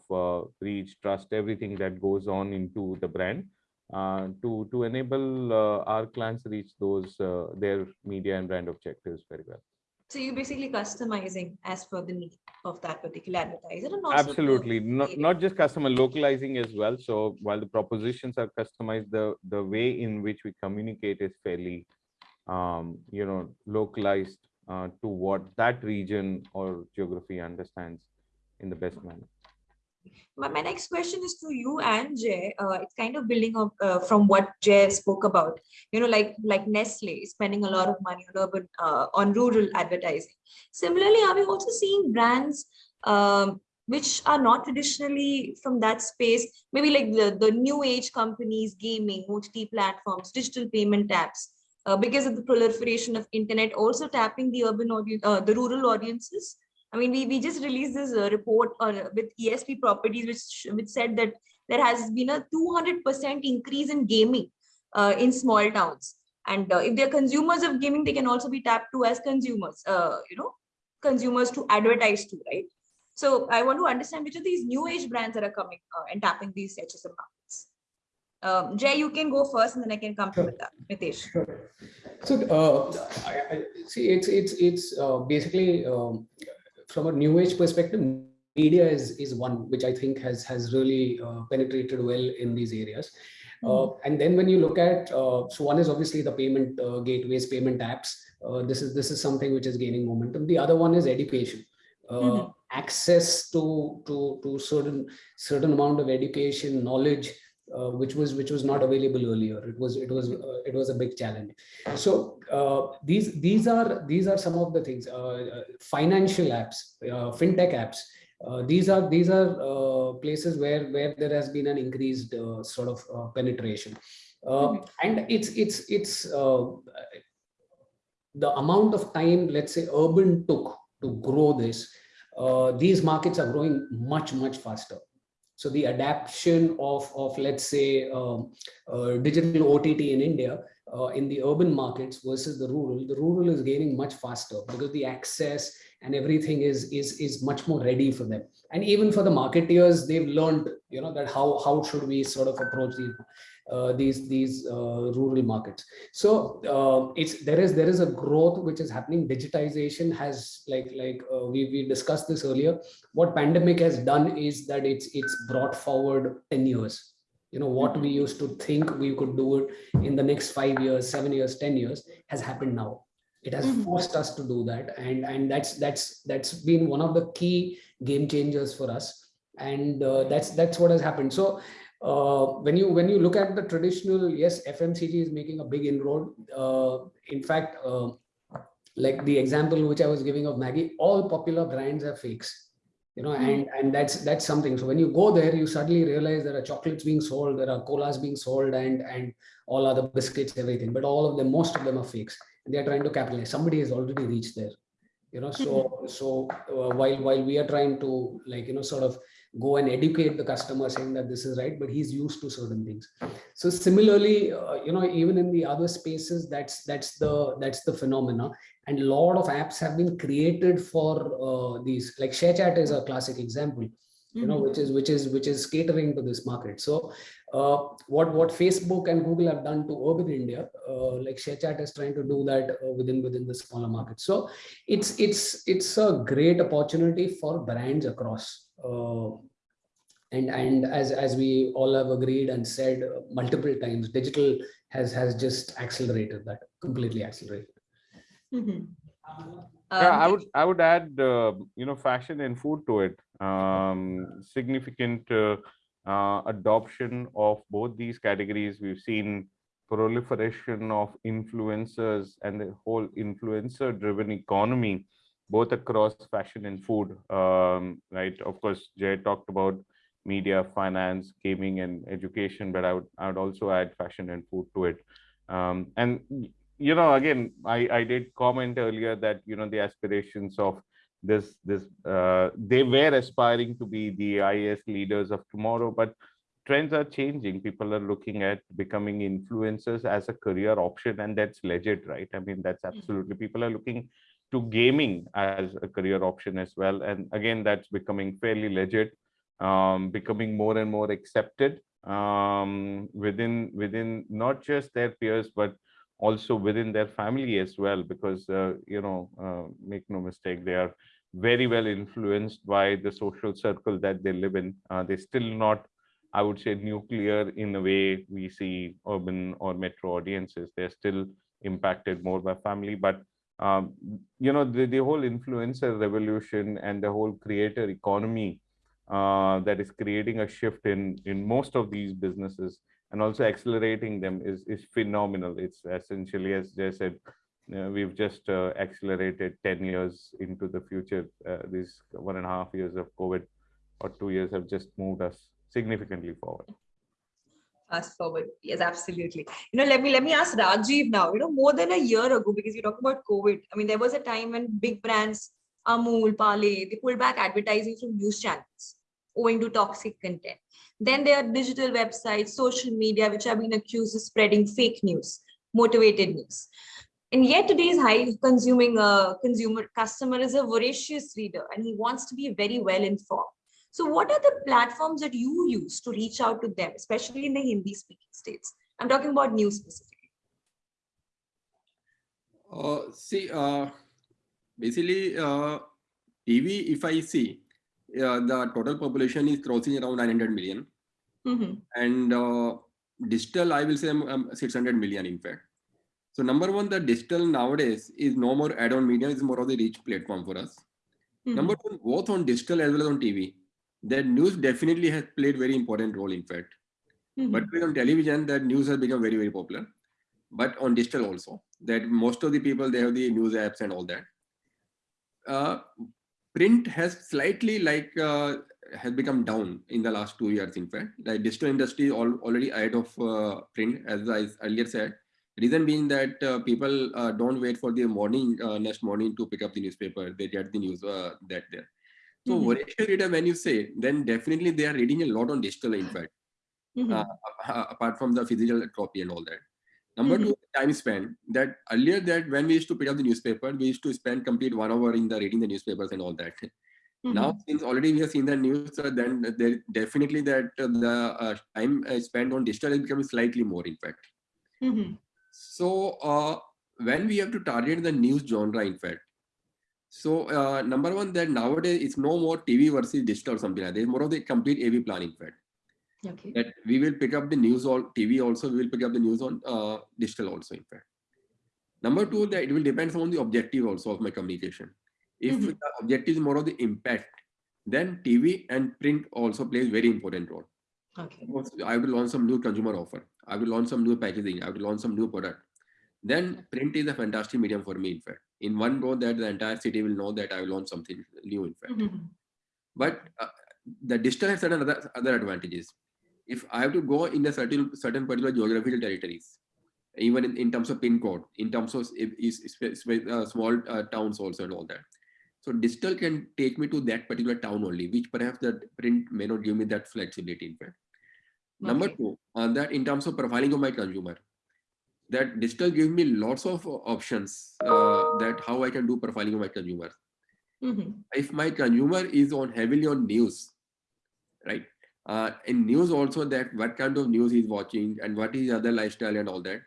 reach trust everything that goes on into the brand uh, to to enable uh, our clients reach those uh, their media and brand objectives very well. So you're basically customizing as per the need of that particular advertiser. Absolutely, not not just customer localizing as well. So while the propositions are customized, the the way in which we communicate is fairly, um, you know, localized uh, to what that region or geography understands in the best manner. My, my next question is to you and Jay. Uh, it's kind of building up uh, from what Jay spoke about. You know, like like Nestle spending a lot of money on urban uh, on rural advertising. Similarly, are we also seeing brands um, which are not traditionally from that space? Maybe like the the new age companies, gaming, OTT platforms, digital payment apps. Uh, because of the proliferation of internet, also tapping the urban audience, uh, the rural audiences. I mean, we, we just released this uh, report on, with ESP properties, which, which said that there has been a 200% increase in gaming uh, in small towns. And uh, if they're consumers of gaming, they can also be tapped to as consumers, uh, you know, consumers to advertise to, right? So I want to understand which of these new age brands that are coming uh, and tapping these HSM markets. Um, Jay, you can go first and then I can come to Sure. Mita- Mitesh. Sure. So, uh, I, I, see, it's it's it's uh, basically um, from a new age perspective, media is is one which I think has has really uh, penetrated well in these areas. Uh, and then when you look at uh, so one is obviously the payment uh, gateways, payment apps. Uh, this is this is something which is gaining momentum. The other one is education. Uh, Mhm. access to to to certain certain amount of education knowledge uh, which was which was not available earlier. It was it was uh, it was a big challenge. So uh, these these are these are some of the things uh, uh, financial apps uh, fintech apps. Uh, these are these are uh, places where where there has been an increased uh, sort of uh, penetration. Mhm. and it's it's it's uh, the amount of time let's say urban took to grow this uh, these markets are growing much much faster so the adaptation of of let's say um, uh, digital ott in india uh, in the urban markets versus the rural the rural is gaining much faster because the access and everything is is is much more ready for them. And even for the marketeers they've learned you know that how how should we sort of approach these uh, these these uh, rural markets. So uh, it's there is there is a growth which is happening. Digitization has like like uh, we we discussed this earlier. What pandemic has done is that it's it's brought forward 10 years. You know what we used to think we could do it in the next 5 years 7 years 10 years has happened now. It has Mhm. forced us to do that. And and that's that's that's been one of the key game changers for us. And uh, that's that's what has happened. So uh, when you when you look at the traditional yes fmcg is making a big inroad. Uh, in fact uh, like the example which i was giving of maggi all popular brands are fakes you know and and that's that's something. So when you go there you suddenly realize there are chocolates being sold there are colas being sold and and all other biscuits everything. But all of them most of them are fakes and they are trying to capitalize. Somebody has already reached there you know. So so uh, while while we are trying to like you know sort of go and educate the customer saying that this is right but he's used to certain things. So similarly uh, you know even in the other spaces that's that's the that's the phenomena. And a lot of apps have been created for uh, these like ShareChat is a classic example you know Mhm. which is which is which is catering to this market so uh, what what facebook and google have done to urban india uh, like ShareChat is trying to do that uh, within within the smaller market so it's it's it's a great opportunity for brands across uh, and and as as we all have agreed and said uh, multiple times digital has has just accelerated that completely accelerated Mhm. yeah i Um, would i would add uh, you know fashion and food to it um significant uh, uh, adoption of both these categories. We've seen proliferation of influencers and the whole influencer driven economy both across fashion and food um, right? Of course jay talked about media finance gaming and education but i would i would also add fashion and food to it. Um, and you know, again, I, I did comment earlier that, you know, the aspirations of this, this, uh, they were aspiring to be the IAS leaders of tomorrow, but trends are changing. People are looking at becoming influencers as a career option, and that's legit, right? I mean, that's absolutely, people are looking to gaming as a career option as well. And again, that's becoming fairly legit, um, becoming more and more accepted um, within within not just their peers, but also within their family as well, because, uh, you know, uh, make no mistake, they are very well influenced by the social circle that they live in. Uh, they're still not, I would say, nuclear in the way we see urban or metro audiences. They're still impacted more by family, but um, you know, the, the whole influencer revolution and the whole creator economy uh, that is creating a shift in in most of these businesses and also accelerating them is is phenomenal. It's essentially, as Jay said, uh, we've just uh, accelerated 10 years into the future. Uh, these one and a half years of COVID or two years have just moved us significantly forward. Fast forward, yes, absolutely. You know, let me let me ask Rajiv now. You know, more than a year ago, because you talk about COVID. I mean, there was a time when big brands, Amul, Parle, they pulled back advertising from news channels owing to toxic content. Then there are digital websites, social media, which have been accused of spreading fake news, motivated news. And yet today's high consuming uh, consumer customer is a voracious reader and he wants to be very well informed. So what are the platforms that you use to reach out to them, especially in the Hindi speaking states? I'm talking about news specifically. Uh, see, uh, basically, uh, TV, if I see, uh, the total population is crossing around 900 million. Mm -hmm. And uh, digital, I will say um, 600 million, in fact. So number one, the digital nowadays is no more add-on media, is more of the rich platform for us. Mm -hmm. Number two, both on digital as well as on TV, that news definitely has played very important role, in fact. Mm -hmm. But on television, that news has become very, very popular. But on digital also, that most of the people, they have the news apps and all that. Uh, print has slightly like uh, has become down in the last two years in fact. The digital industry all, already ahead of uh, print as i earlier said. Reason being that uh, people uh, don't wait for the morning uh, next morning to pick up the newspaper. They get the news uh, that there so mm -hmm. reader when you say then definitely they are reading a lot on digital in fact. Mm -hmm. apart from the physical copy and all that Number mm -hmm. two, time spent. That earlier that when we used to pick up the newspaper, we used to spend complete one hour in the reading the newspapers and all that. Mm -hmm. Now, since already we have seen the news, uh, then there definitely that uh, the uh, time spent on digital is becoming slightly more, in fact. Mm -hmm. So uh, when we have to target the news genre, in fact, so uh, number one, that nowadays it's no more TV versus digital or something like that. It's more of the complete AV plan, in fact. Okay. That we will pick up the news on TV also, we will pick up the news on uh, digital also, in fact. Number two, that it will depend on the objective also of my communication. If mm -hmm. the objective is more of the impact, then TV and print also plays very important role. Okay. I will launch some new consumer offer. I will launch some new packaging. I will launch some new product. Then print is a fantastic medium for me, in fact. In one go that the entire city will know that I will launch something new, in fact. Mm -hmm. But uh, the digital has certain other, other advantages if I have to go in a certain certain particular geographical territories, even in, in terms of pin code, in terms of is, is, uh, small uh, towns also and all that. So digital can take me to that particular town only, which perhaps the print may not give me that flexibility in fact. Okay. Number two, uh, that in terms of profiling of my consumer, that digital gives me lots of options uh, that how I can do profiling of my consumer. Mm -hmm. If my consumer is on heavily on news, right? Uh, in news also that what kind of news he's watching and what is other lifestyle and all that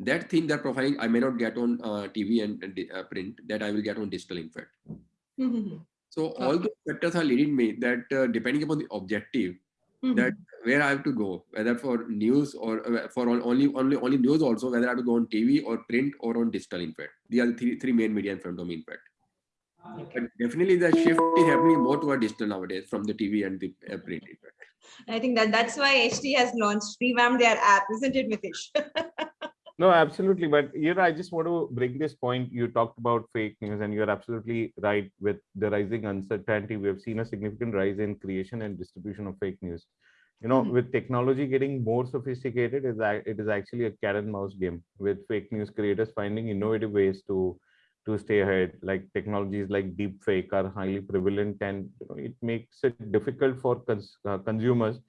that thing that profiling i may not get on uh, tv and, and uh, print that i will get on digital in fact. Mm -hmm. so all the factors are leading me that uh, depending upon the objective mm -hmm. that where i have to go whether for news or uh, for only only only news also whether i have to go on tv or print or on digital in fact. These are the three, three main media in front of me in fact. But definitely the shift is happening more toward digital nowadays from the tv and the uh, print in fact I think that that's why HT has launched, revamped their app, isn't it, Mitesh? [LAUGHS] no, absolutely. But you know, I just want to bring this point. You talked about fake news, and you're absolutely right. With the rising uncertainty, we have seen a significant rise in creation and distribution of fake news. you know, Mhm. with technology getting more sophisticated, is it is actually a cat and mouse game with fake news creators finding innovative ways to to stay ahead. Like technologies like deep fake are highly prevalent, and it makes it difficult for cons- uh, consumers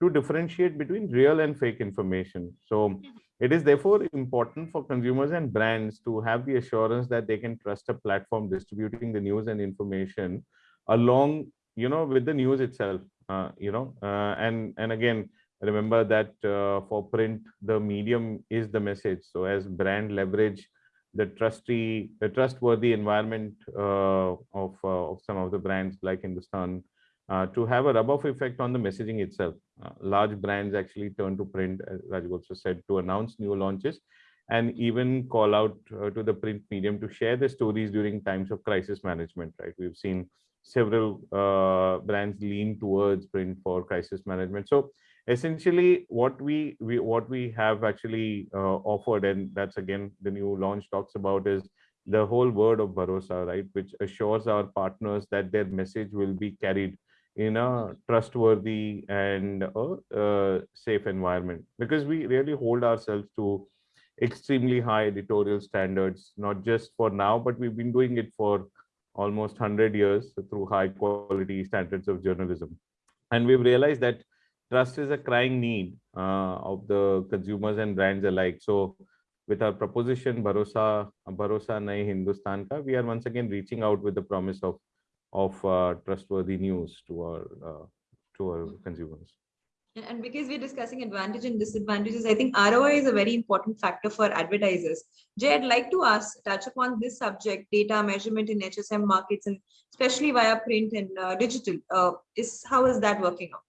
to differentiate between real and fake information. So it is therefore important for consumers and brands to have the assurance that they can trust a platform distributing the news and information along, you know, with the news itself. Uh, you know, uh, and and again, remember that uh, for print, the medium is the message. So as brand leverage the trusty, the trustworthy environment uh, of uh, of some of the brands like Hindustan uh, to have a rub-off effect on the messaging itself. Large brands actually turn to print, as also said, to announce new launches and even call out uh, to the print medium to share the stories during times of crisis management, right? We've seen several uh, brands lean towards print for crisis management. So essentially what we, we what we have actually uh, offered, and that's again the new launch talks about is the whole word of Bharosa, right? Which assures our partners that their message will be carried in a trustworthy and a, uh, safe environment because we really hold ourselves to extremely high editorial standards not just for now but we've been doing it for almost 100 years through high quality standards of journalism and we've realized that trust is a crying need uh, of the consumers and brands alike so with our proposition Bharosa, Bharosa Naye Hindustan Ka, we are once again reaching out with the promise of of uh, trustworthy news to our uh, to our consumers. And- because we're discussing advantage and disadvantages, I think ROI is a very important factor for advertisers. Jay, I'd like to ask, touch upon this subject, data measurement in HSM markets and especially via print and uh, digital. Uh, is how is that working out?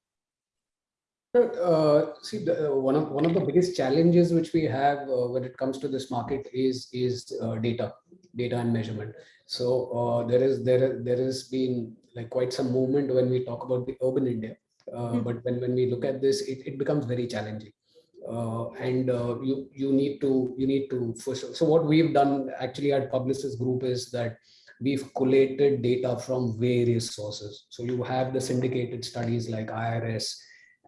Uh, see, the, uh, one of one of the biggest challenges which we have uh, when it comes to this market is is uh, data, data and measurement. So uh, there is there there has been like quite some movement when we talk about the urban India, uh, Mhm. but when when we look at this, it, it becomes very challenging. Uh, and uh, you you need to you need to first. So what we've done actually at Publicis Group is that we've collated data from various sources. So you have the syndicated studies like IRS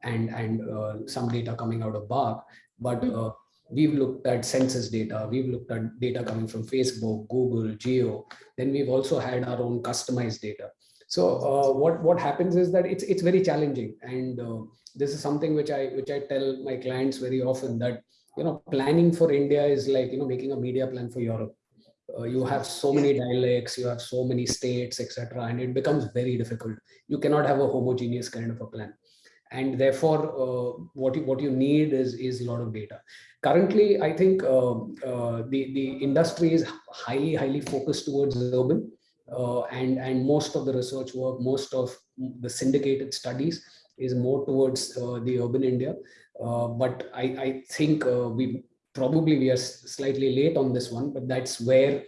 and and uh, some data coming out of BARC, but Mhm. uh, we've looked at census data, we've looked at data coming from Facebook, Google, Jio. Then we've also had our own customized data. So uh, what what happens is that it's it's very challenging, and uh, this is something which I which I tell my clients very often that you know planning for India is like you know making a media plan for Europe. Uh, you have so many dialects, you have so many states, etc., and it becomes very difficult. You cannot have a homogeneous kind of a plan and therefore uh, what you what you need is is a lot of data. Currently i think uh, uh, the the industry is highly highly focused towards urban uh, and and most of the research work most of the syndicated studies is more towards uh, the urban india. Uh, but i i think we probably we are slightly late on this one but that's where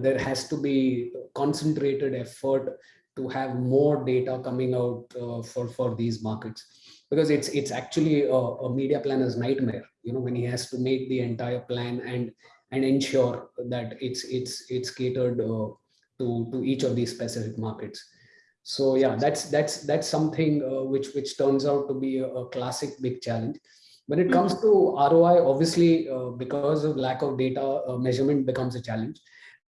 there has to be concentrated effort to have more data coming out uh, for for these markets. Because it's it's actually a, a media planner's nightmare you know when he has to make the entire plan and and ensure that it's it's it's catered uh, to to each of these specific markets. So yeah that's that's that's something uh, which which turns out to be a, a classic big challenge. When it comes to roi obviously uh, because of lack of data uh, measurement becomes a challenge.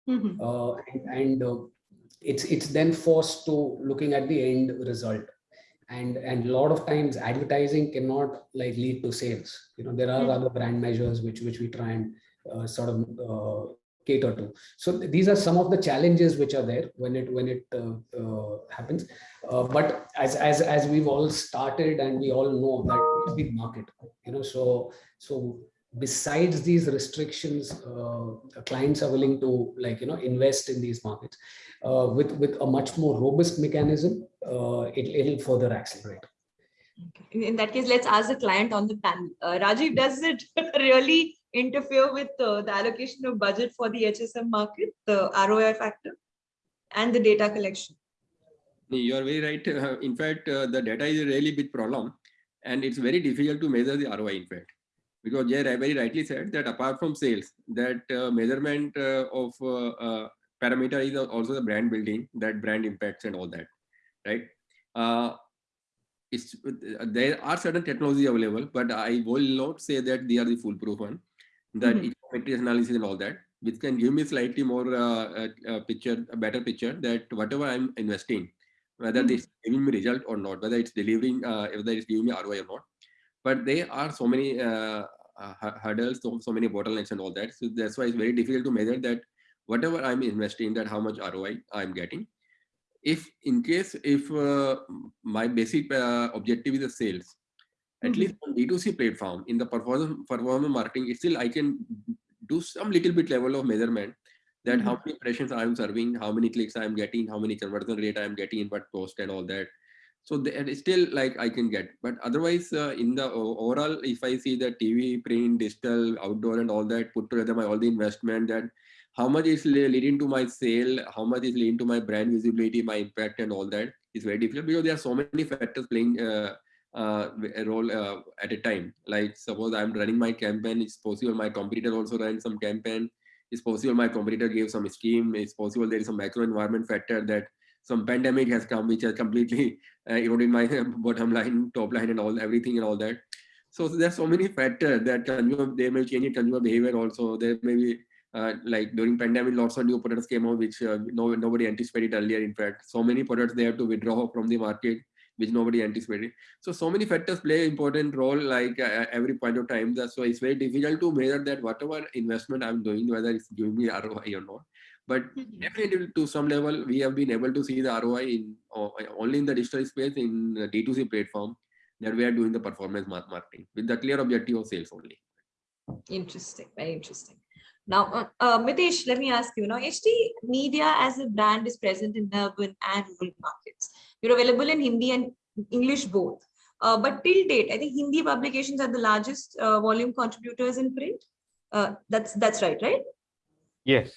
Mhm. uh, and, and uh, it's it's then forced to looking at the end result. And and a lot of times advertising cannot like lead to sales. You know there are Mhm. other brand measures which which we try and uh, sort of uh, cater to. So th- these are some of the challenges which are there when it when it uh, uh, happens. Uh, but as as as we've all started and we all know that it's big market you know so so besides these restrictions uh, clients are willing to like you know invest in these markets uh, with with a much more robust mechanism uh, it, it'll further accelerate Okay. In- In that case, let's ask the client on the panel. Uh, Rajiv, does it [LAUGHS] really interfere with uh, the allocation of budget for the HSM market, the ROI factor and the data collection? You are very right. Uh, in fact, uh, the data is a really big problem and it's very difficult to measure the ROI in fact. Because Jay very rightly said that apart from sales, that uh, measurement uh, of uh, uh, parameter is also the brand building, that brand impacts and all that, right? Uh, it's uh, there are certain technology available, but I will not say that they are the foolproof one. That Mhm. econometric analysis and all that, which can give me slightly more uh, uh, uh, picture, a better picture that whatever I'm investing, whether Mhm. it's giving me result or not, whether it's delivering, uh, whether it's giving me ROI or not. But there are so many uh, uh, hurdles, so, so many bottlenecks and all that. So that's why it's very difficult to measure that whatever I'm investing, that how much ROI I'm getting if in case if uh, my basic uh, objective is the sales at Mhm. least on d2c platform in the performance performance marketing it still i can do some little bit level of measurement that how many impressions i'm serving how many clicks i'm getting how many conversion rate i'm getting in what post and all that so that is still like i can get. But otherwise uh, in the overall if i see the tv print digital outdoor and all that put together my all the investment that how much is leading to my sale how much is leading to my brand visibility my impact and all that is very difficult because there are so many factors playing uh, uh, a role uh, at a time. Like suppose i'm running my campaign it's possible my competitor also ran some campaign. It's possible my competitor gave some scheme. It's possible there is some macro environment factor that some pandemic has come which has completely [LAUGHS] uh, eroded my [LAUGHS] bottom line top line and all everything and all that. So there's so many factors that consumer they may change consumer behavior also. There may be uh, like during pandemic lots of new products came out which uh, no, nobody anticipated earlier in fact. So many products they have to withdraw from the market which nobody anticipated. So so many factors play an important role like uh, every point of time. Why it's very difficult to measure that whatever investment i'm doing whether it's giving me roi or not but Mhm. definitely to some level we have been able to see the roi in uh, only in the digital space in the d2c platform that we are doing the performance marketing with the clear objective of sales only Interesting, very interesting. Now, uh, uh, Mitesh, let me ask you. Now, HT Media as a brand is present in urban and rural markets. You're available in Hindi and English both. Uh, but till date, I think Hindi publications are the largest uh, volume contributors in print. Uh, that's that's right, right? Yes,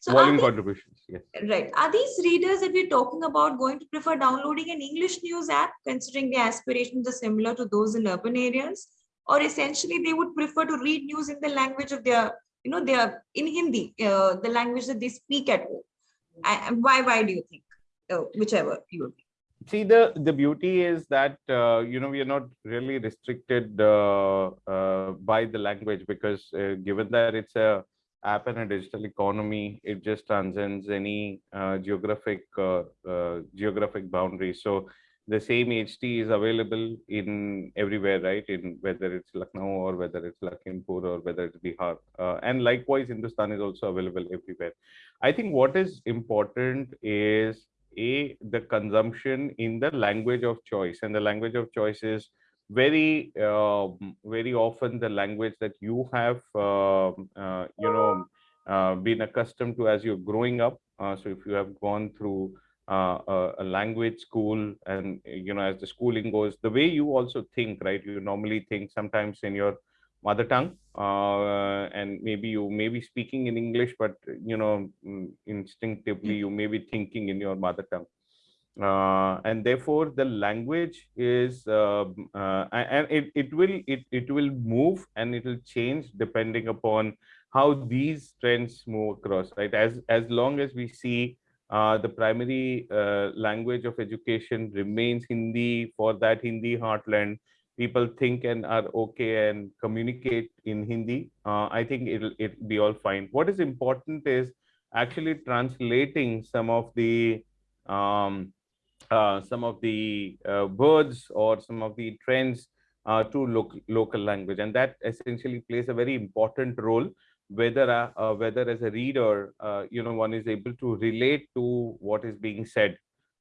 So, volume these- contributions. Yes. right, are these readers that we're talking about going to prefer downloading an English news app, considering their aspirations are similar to those in urban areas, or essentially they would prefer to read news in the language of their, you know, their in Hindi, uh, the language that they speak at home. I- why? Why do you think? Uh, whichever you. would. see the the beauty is that uh, you know we are not really restricted uh, uh, by the language because uh, given that it's a app and a digital economy it just transcends any uh, geographic uh, uh, geographic boundaries so the same ht is available in everywhere right? In whether it's lucknow or whether it's lakhimpur or whether it's bihar uh, and likewise hindustan is also available everywhere. I think what is important is a the consumption in the language of choice and the language of choice is very um, very often the language that you have um, uh, you know uh, been accustomed to as you're growing up uh, so if you have gone through uh, a, a language school and you know as the schooling goes the way you also think right? You normally think sometimes in your mother tongue uh, and maybe you may be speaking in english but you know mm, instinctively you may be thinking in your mother tongue uh, and therefore the language is um, uh, and it, it will it, it will move and it will change depending upon how these trends move across right? As as long as we see uh, the primary uh, language of education remains hindi for that hindi heartland people think and are okay and communicate in hindi uh, i think it'll it'll be all fine. What is important is actually translating some of the um, uh, some of the uh, words or some of the trends uh, to local local language, and that essentially plays a very important role. Whether uh, uh, whether as a reader, uh, you know, one is able to relate to what is being said.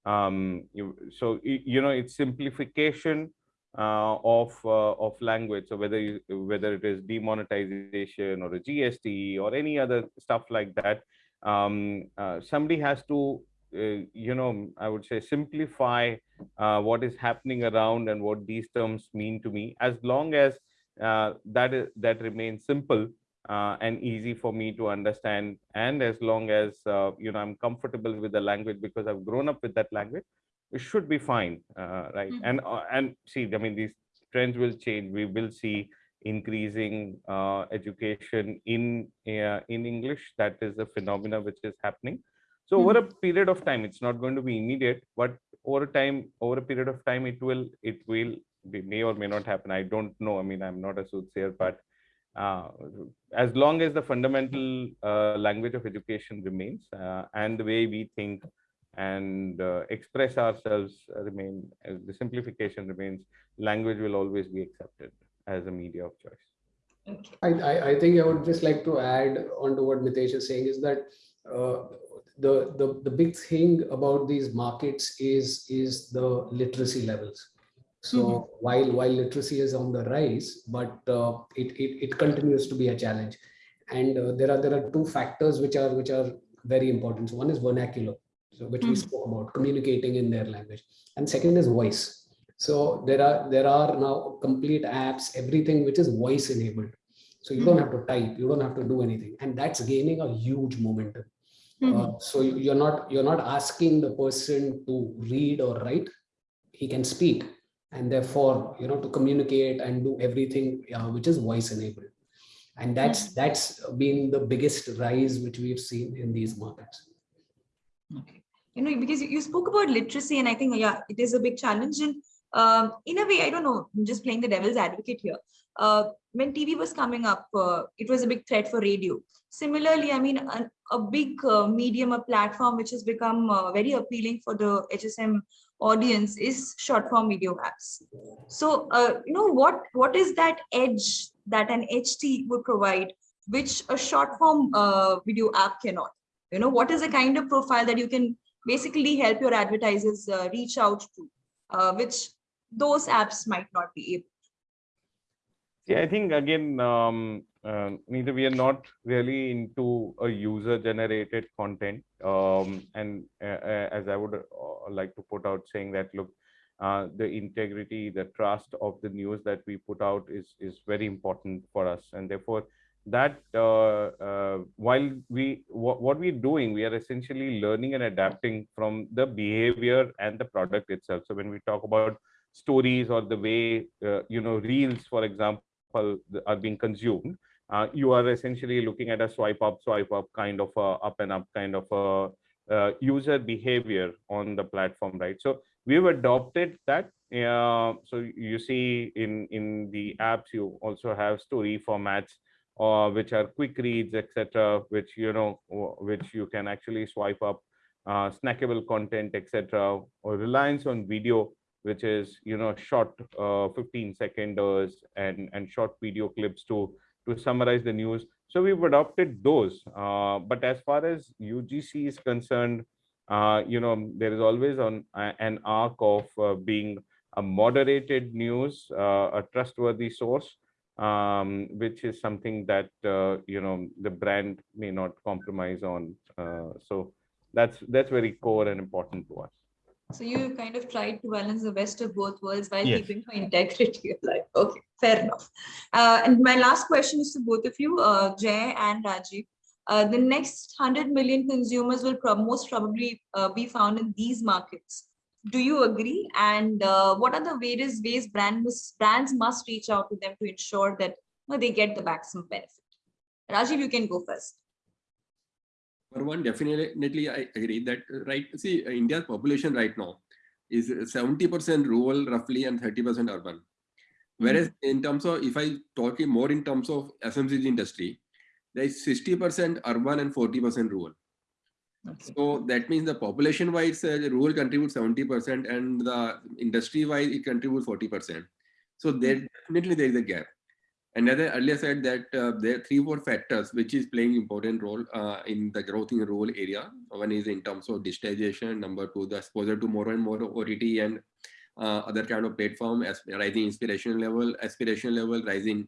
Um, you, so you know, it's simplification of of language. So whether you, whether it is demonetization or a GST or any other stuff like that, um, somebody has to you know, I would say simplify uh, what is happening around and what these terms mean to me. As long as uh, that is that remains simple uh, and easy for me to understand, and as long as uh, you know I'm comfortable with the language because I've grown up with that language, it should be fine, uh, right? Mhm. And uh, and see, I mean, these trends will change. We will see increasing uh, education in uh, in English. That is a phenomena which is happening so over a period of time, it's not going to be immediate, but over time, over a period of time, it will, it will, be, may or may not happen. I don't know. I mean, I'm not a soothsayer, but uh, as long as the fundamental uh, language of education remains uh, and the way we think and uh, express ourselves remain, as the simplification remains, language will always be accepted as a media of choice. Okay. I, I, I think I would just like to add on to what Mitesh is saying is that uh, the, the, the big thing about these markets is, is the literacy levels. So while, while literacy is on the rise, but uh, it, it, it continues to be a challenge. And uh, there are, there are two factors which are, which are very important. So one is vernacular, so which we Mhm. spoke about, communicating in their language. And second is voice. So there are, there are now complete apps, everything which is voice enabled. So you don't have to type, you don't have to do anything. And that's gaining a huge momentum. Uh, so you- you're not you're not asking the person to read or write. He can speak, and therefore you know to communicate and do everything uh, which is voice enabled. And that's that's been the biggest rise which we've seen in these markets. Okay. You know, because you- you spoke about literacy, and I think, yeah, it is a big challenge. And um, in a way, I don't know, I'm just playing the devil's advocate here. Uh, when TV was coming up, uh, it was a big threat for radio. Similarly, I mean, a, big uh, medium, a platform which has become very appealing for the HSM audience is short form video apps. So, you know, what what is that edge that an HT would provide, which a short form video app cannot? You know, what is the kind of profile that you can basically help your advertisers uh, reach out to, uh, which those apps might not be able. Yeah, I think again, um, uh, neither we are not really into a user-generated content, um, and uh, uh, as I would uh, like to put out, saying that look, uh, the integrity, the trust of the news that we put out is is very important for us, and therefore that uh, while we what, what we're doing, we are essentially learning and adapting from the behavior and the product itself. So when we talk about stories or the way uh, you know reels, for example are being consumed, uh, you are essentially looking at a swipe up, swipe up kind of a up and up kind of a uh, user behavior on the platform, right? So we've adopted that. Uh, so you see in in the apps, you also have story formats, uh, which are quick reads, etc., which you know, which you can actually swipe up, uh, snackable content, etc., or reliance on video which is you know short uh, 15 seconders and and short video clips to to summarize the news. So we've adopted those. Uh, but as far as ugc is concerned uh, you know there is always on an arc of uh, being a moderated news uh, a trustworthy source um, which is something that uh, you know the brand may not compromise on. So that's that's very core and important to us So you kind of tried to balance the best of both worlds while Yes. keeping your integrity [LAUGHS] alive. Okay, fair enough. Uh, and my last question is to both of you, uh, Jay and Rajiv. Uh, the next 100 million consumers will prob- most probably uh, be found in these markets. Do you agree? And uh, what are the various ways brand must, brands must reach out to them to ensure that you know, they get the maximum benefit? Rajiv, you can go first. For one, definitely, I agree that, uh, right, see, uh, India's population right now is 70% rural roughly and 30% urban. Whereas in terms of, if I talk more in terms of FMCG industry, there is 60% urban and 40% rural. Okay. So that means the population wise, uh, the rural contributes 70% and the industry wise, it contributes 40%. So there definitely there is a gap. And as I earlier said that uh, there are three, four factors which is playing important role uh, in the growth in rural area. One is in terms of digitization. Number two, the exposure to more and more OTT and uh, other kind of platform, as rising inspiration level, aspiration level, rising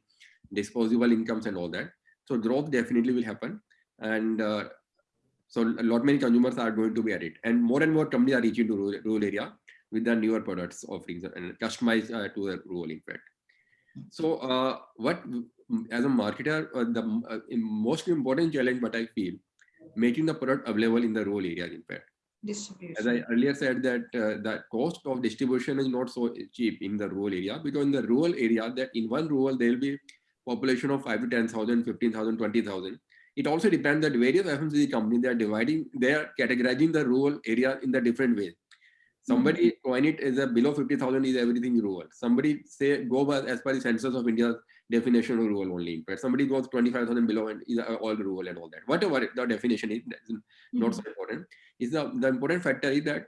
disposable incomes and all that. So growth definitely will happen. And uh, so a lot many consumers are going to be at it. And more and more companies are reaching to rural, rural area with the newer products offerings and customized uh, to the rural in fact. So uh, what mm, as a marketer, uh, the uh, most important challenge what I feel, making the product available in the rural areas in fact. Distribution. As I earlier said that uh, the cost of distribution is not so cheap in the rural area because in the rural area that in one rural there will be population of 5 to 10,000, 15,000, 20,000. It also depends that various FMCG companies they are dividing, they are categorizing the rural area in the different ways. Somebody coin it as a below 50,000 is everything rural. Somebody say go by as per the census of India's definition of rural only. In fact, somebody goes 25,000 below and is uh, all rural and all that. Whatever the definition is, that's not so important. Is the, the important factor is that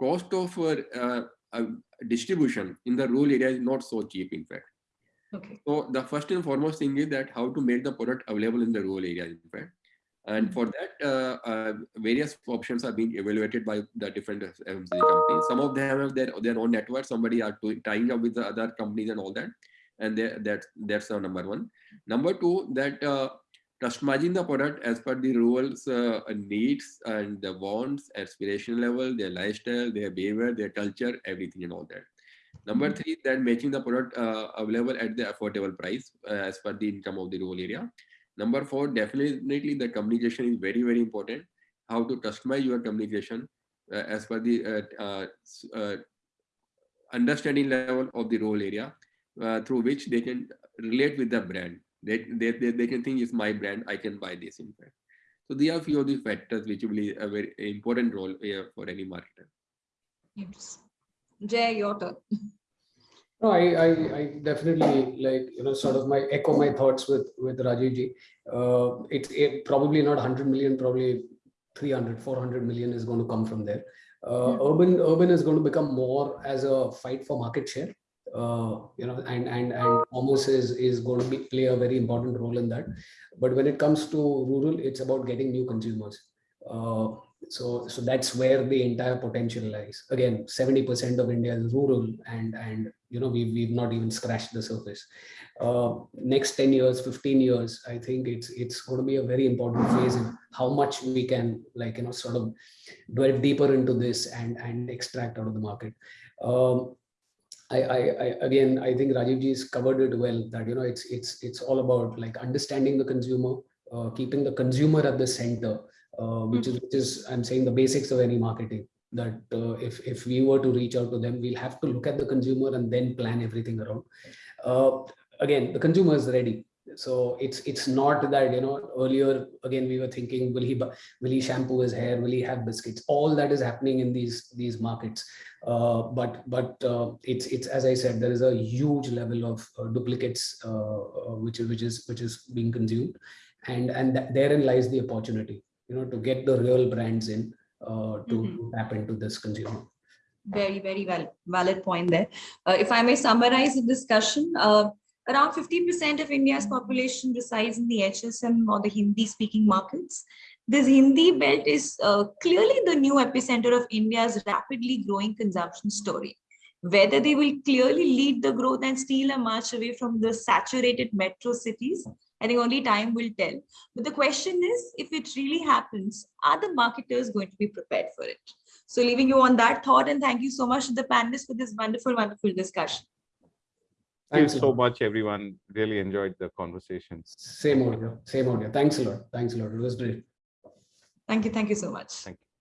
cost of uh, uh, distribution in the rural area is not so cheap, in fact. Okay. So the first and foremost thing is that how to make the product available in the rural area in fact. And for that, uh, uh, various options are being evaluated by the different FMCG companies. Some of them have their, their own network. Somebody are doing, tying up with the other companies and all that. And they, that's the number one. Number two, that uh, customizing the product as per the rural's uh, needs and the wants, aspiration level, their lifestyle, their behavior, their culture, everything and all that. Number three, that making the product uh, available at the affordable price uh, as per the income of the rural area. Number four, definitely the communication is very, very important. How to customize your communication uh, as per the uh, uh, uh, understanding level of the rural area uh, through which they can relate with the brand. They, they, they, they can think it's my brand, I can buy this in fact. So these are few of the factors which will play a very important role for any marketer. Yes. Jay, your turn. [LAUGHS] No, I, I, I definitely like, you know, sort of my echo my thoughts with, with Rajiv ji. Uh, it's it, probably not 100 million, probably 300, 400 million is going to come from there. Uh, urban, urban is going to become more as a fight for market share. Uh, you know, and, and, and commerce is, is going to be, play a very important role in that. But when it comes to rural, it's about getting new consumers. Uh, so so that's where the entire potential lies again 70 percent of india is rural and and you know we've, we've not even scratched the surface. Uh, next 10 years 15 years i think it's it's going to be a very important phase in how much we can like you know sort of delve deeper into this and and extract out of the market. Um, I, I, I again i think rajiv ji has covered it well that you know it's it's it's all about like understanding the consumer uh, keeping the consumer at the center uh, which is which is I'm saying the basics of any marketing. That uh, if if we were to reach out to them, we'll have to look at the consumer and then plan everything around. Uh, again, the consumer is ready, so it's it's not that you know earlier again we were thinking will he will he shampoo his hair, will he have biscuits? All that is happening in these these markets. Uh, but but uh, it's it's as I said, there is a huge level of uh, duplicates uh, which is which is which is being consumed, and and therein lies the opportunity you know, to get the real brands in uh, to, Mhm. to tap into this consumer. Very, very well, valid point there. Uh, if I may summarize the discussion, uh, around 50% of India's population resides in the HSM or the Hindi speaking markets. This Hindi belt is uh, clearly the new epicenter of India's rapidly growing consumption story. Whether they will clearly lead the growth and steal a march away from the saturated metro cities, I think only time will tell. But the question is, if it really happens, are the marketers going to be prepared for it? So leaving you on that thought and thank you so much to the panelists for this wonderful, wonderful discussion. Thank you Thanks so much, everyone. Really enjoyed the conversation. Same audio, same audio. Thanks a lot. Thanks a lot. It was great. Thank you. Thank you so much. Thank you.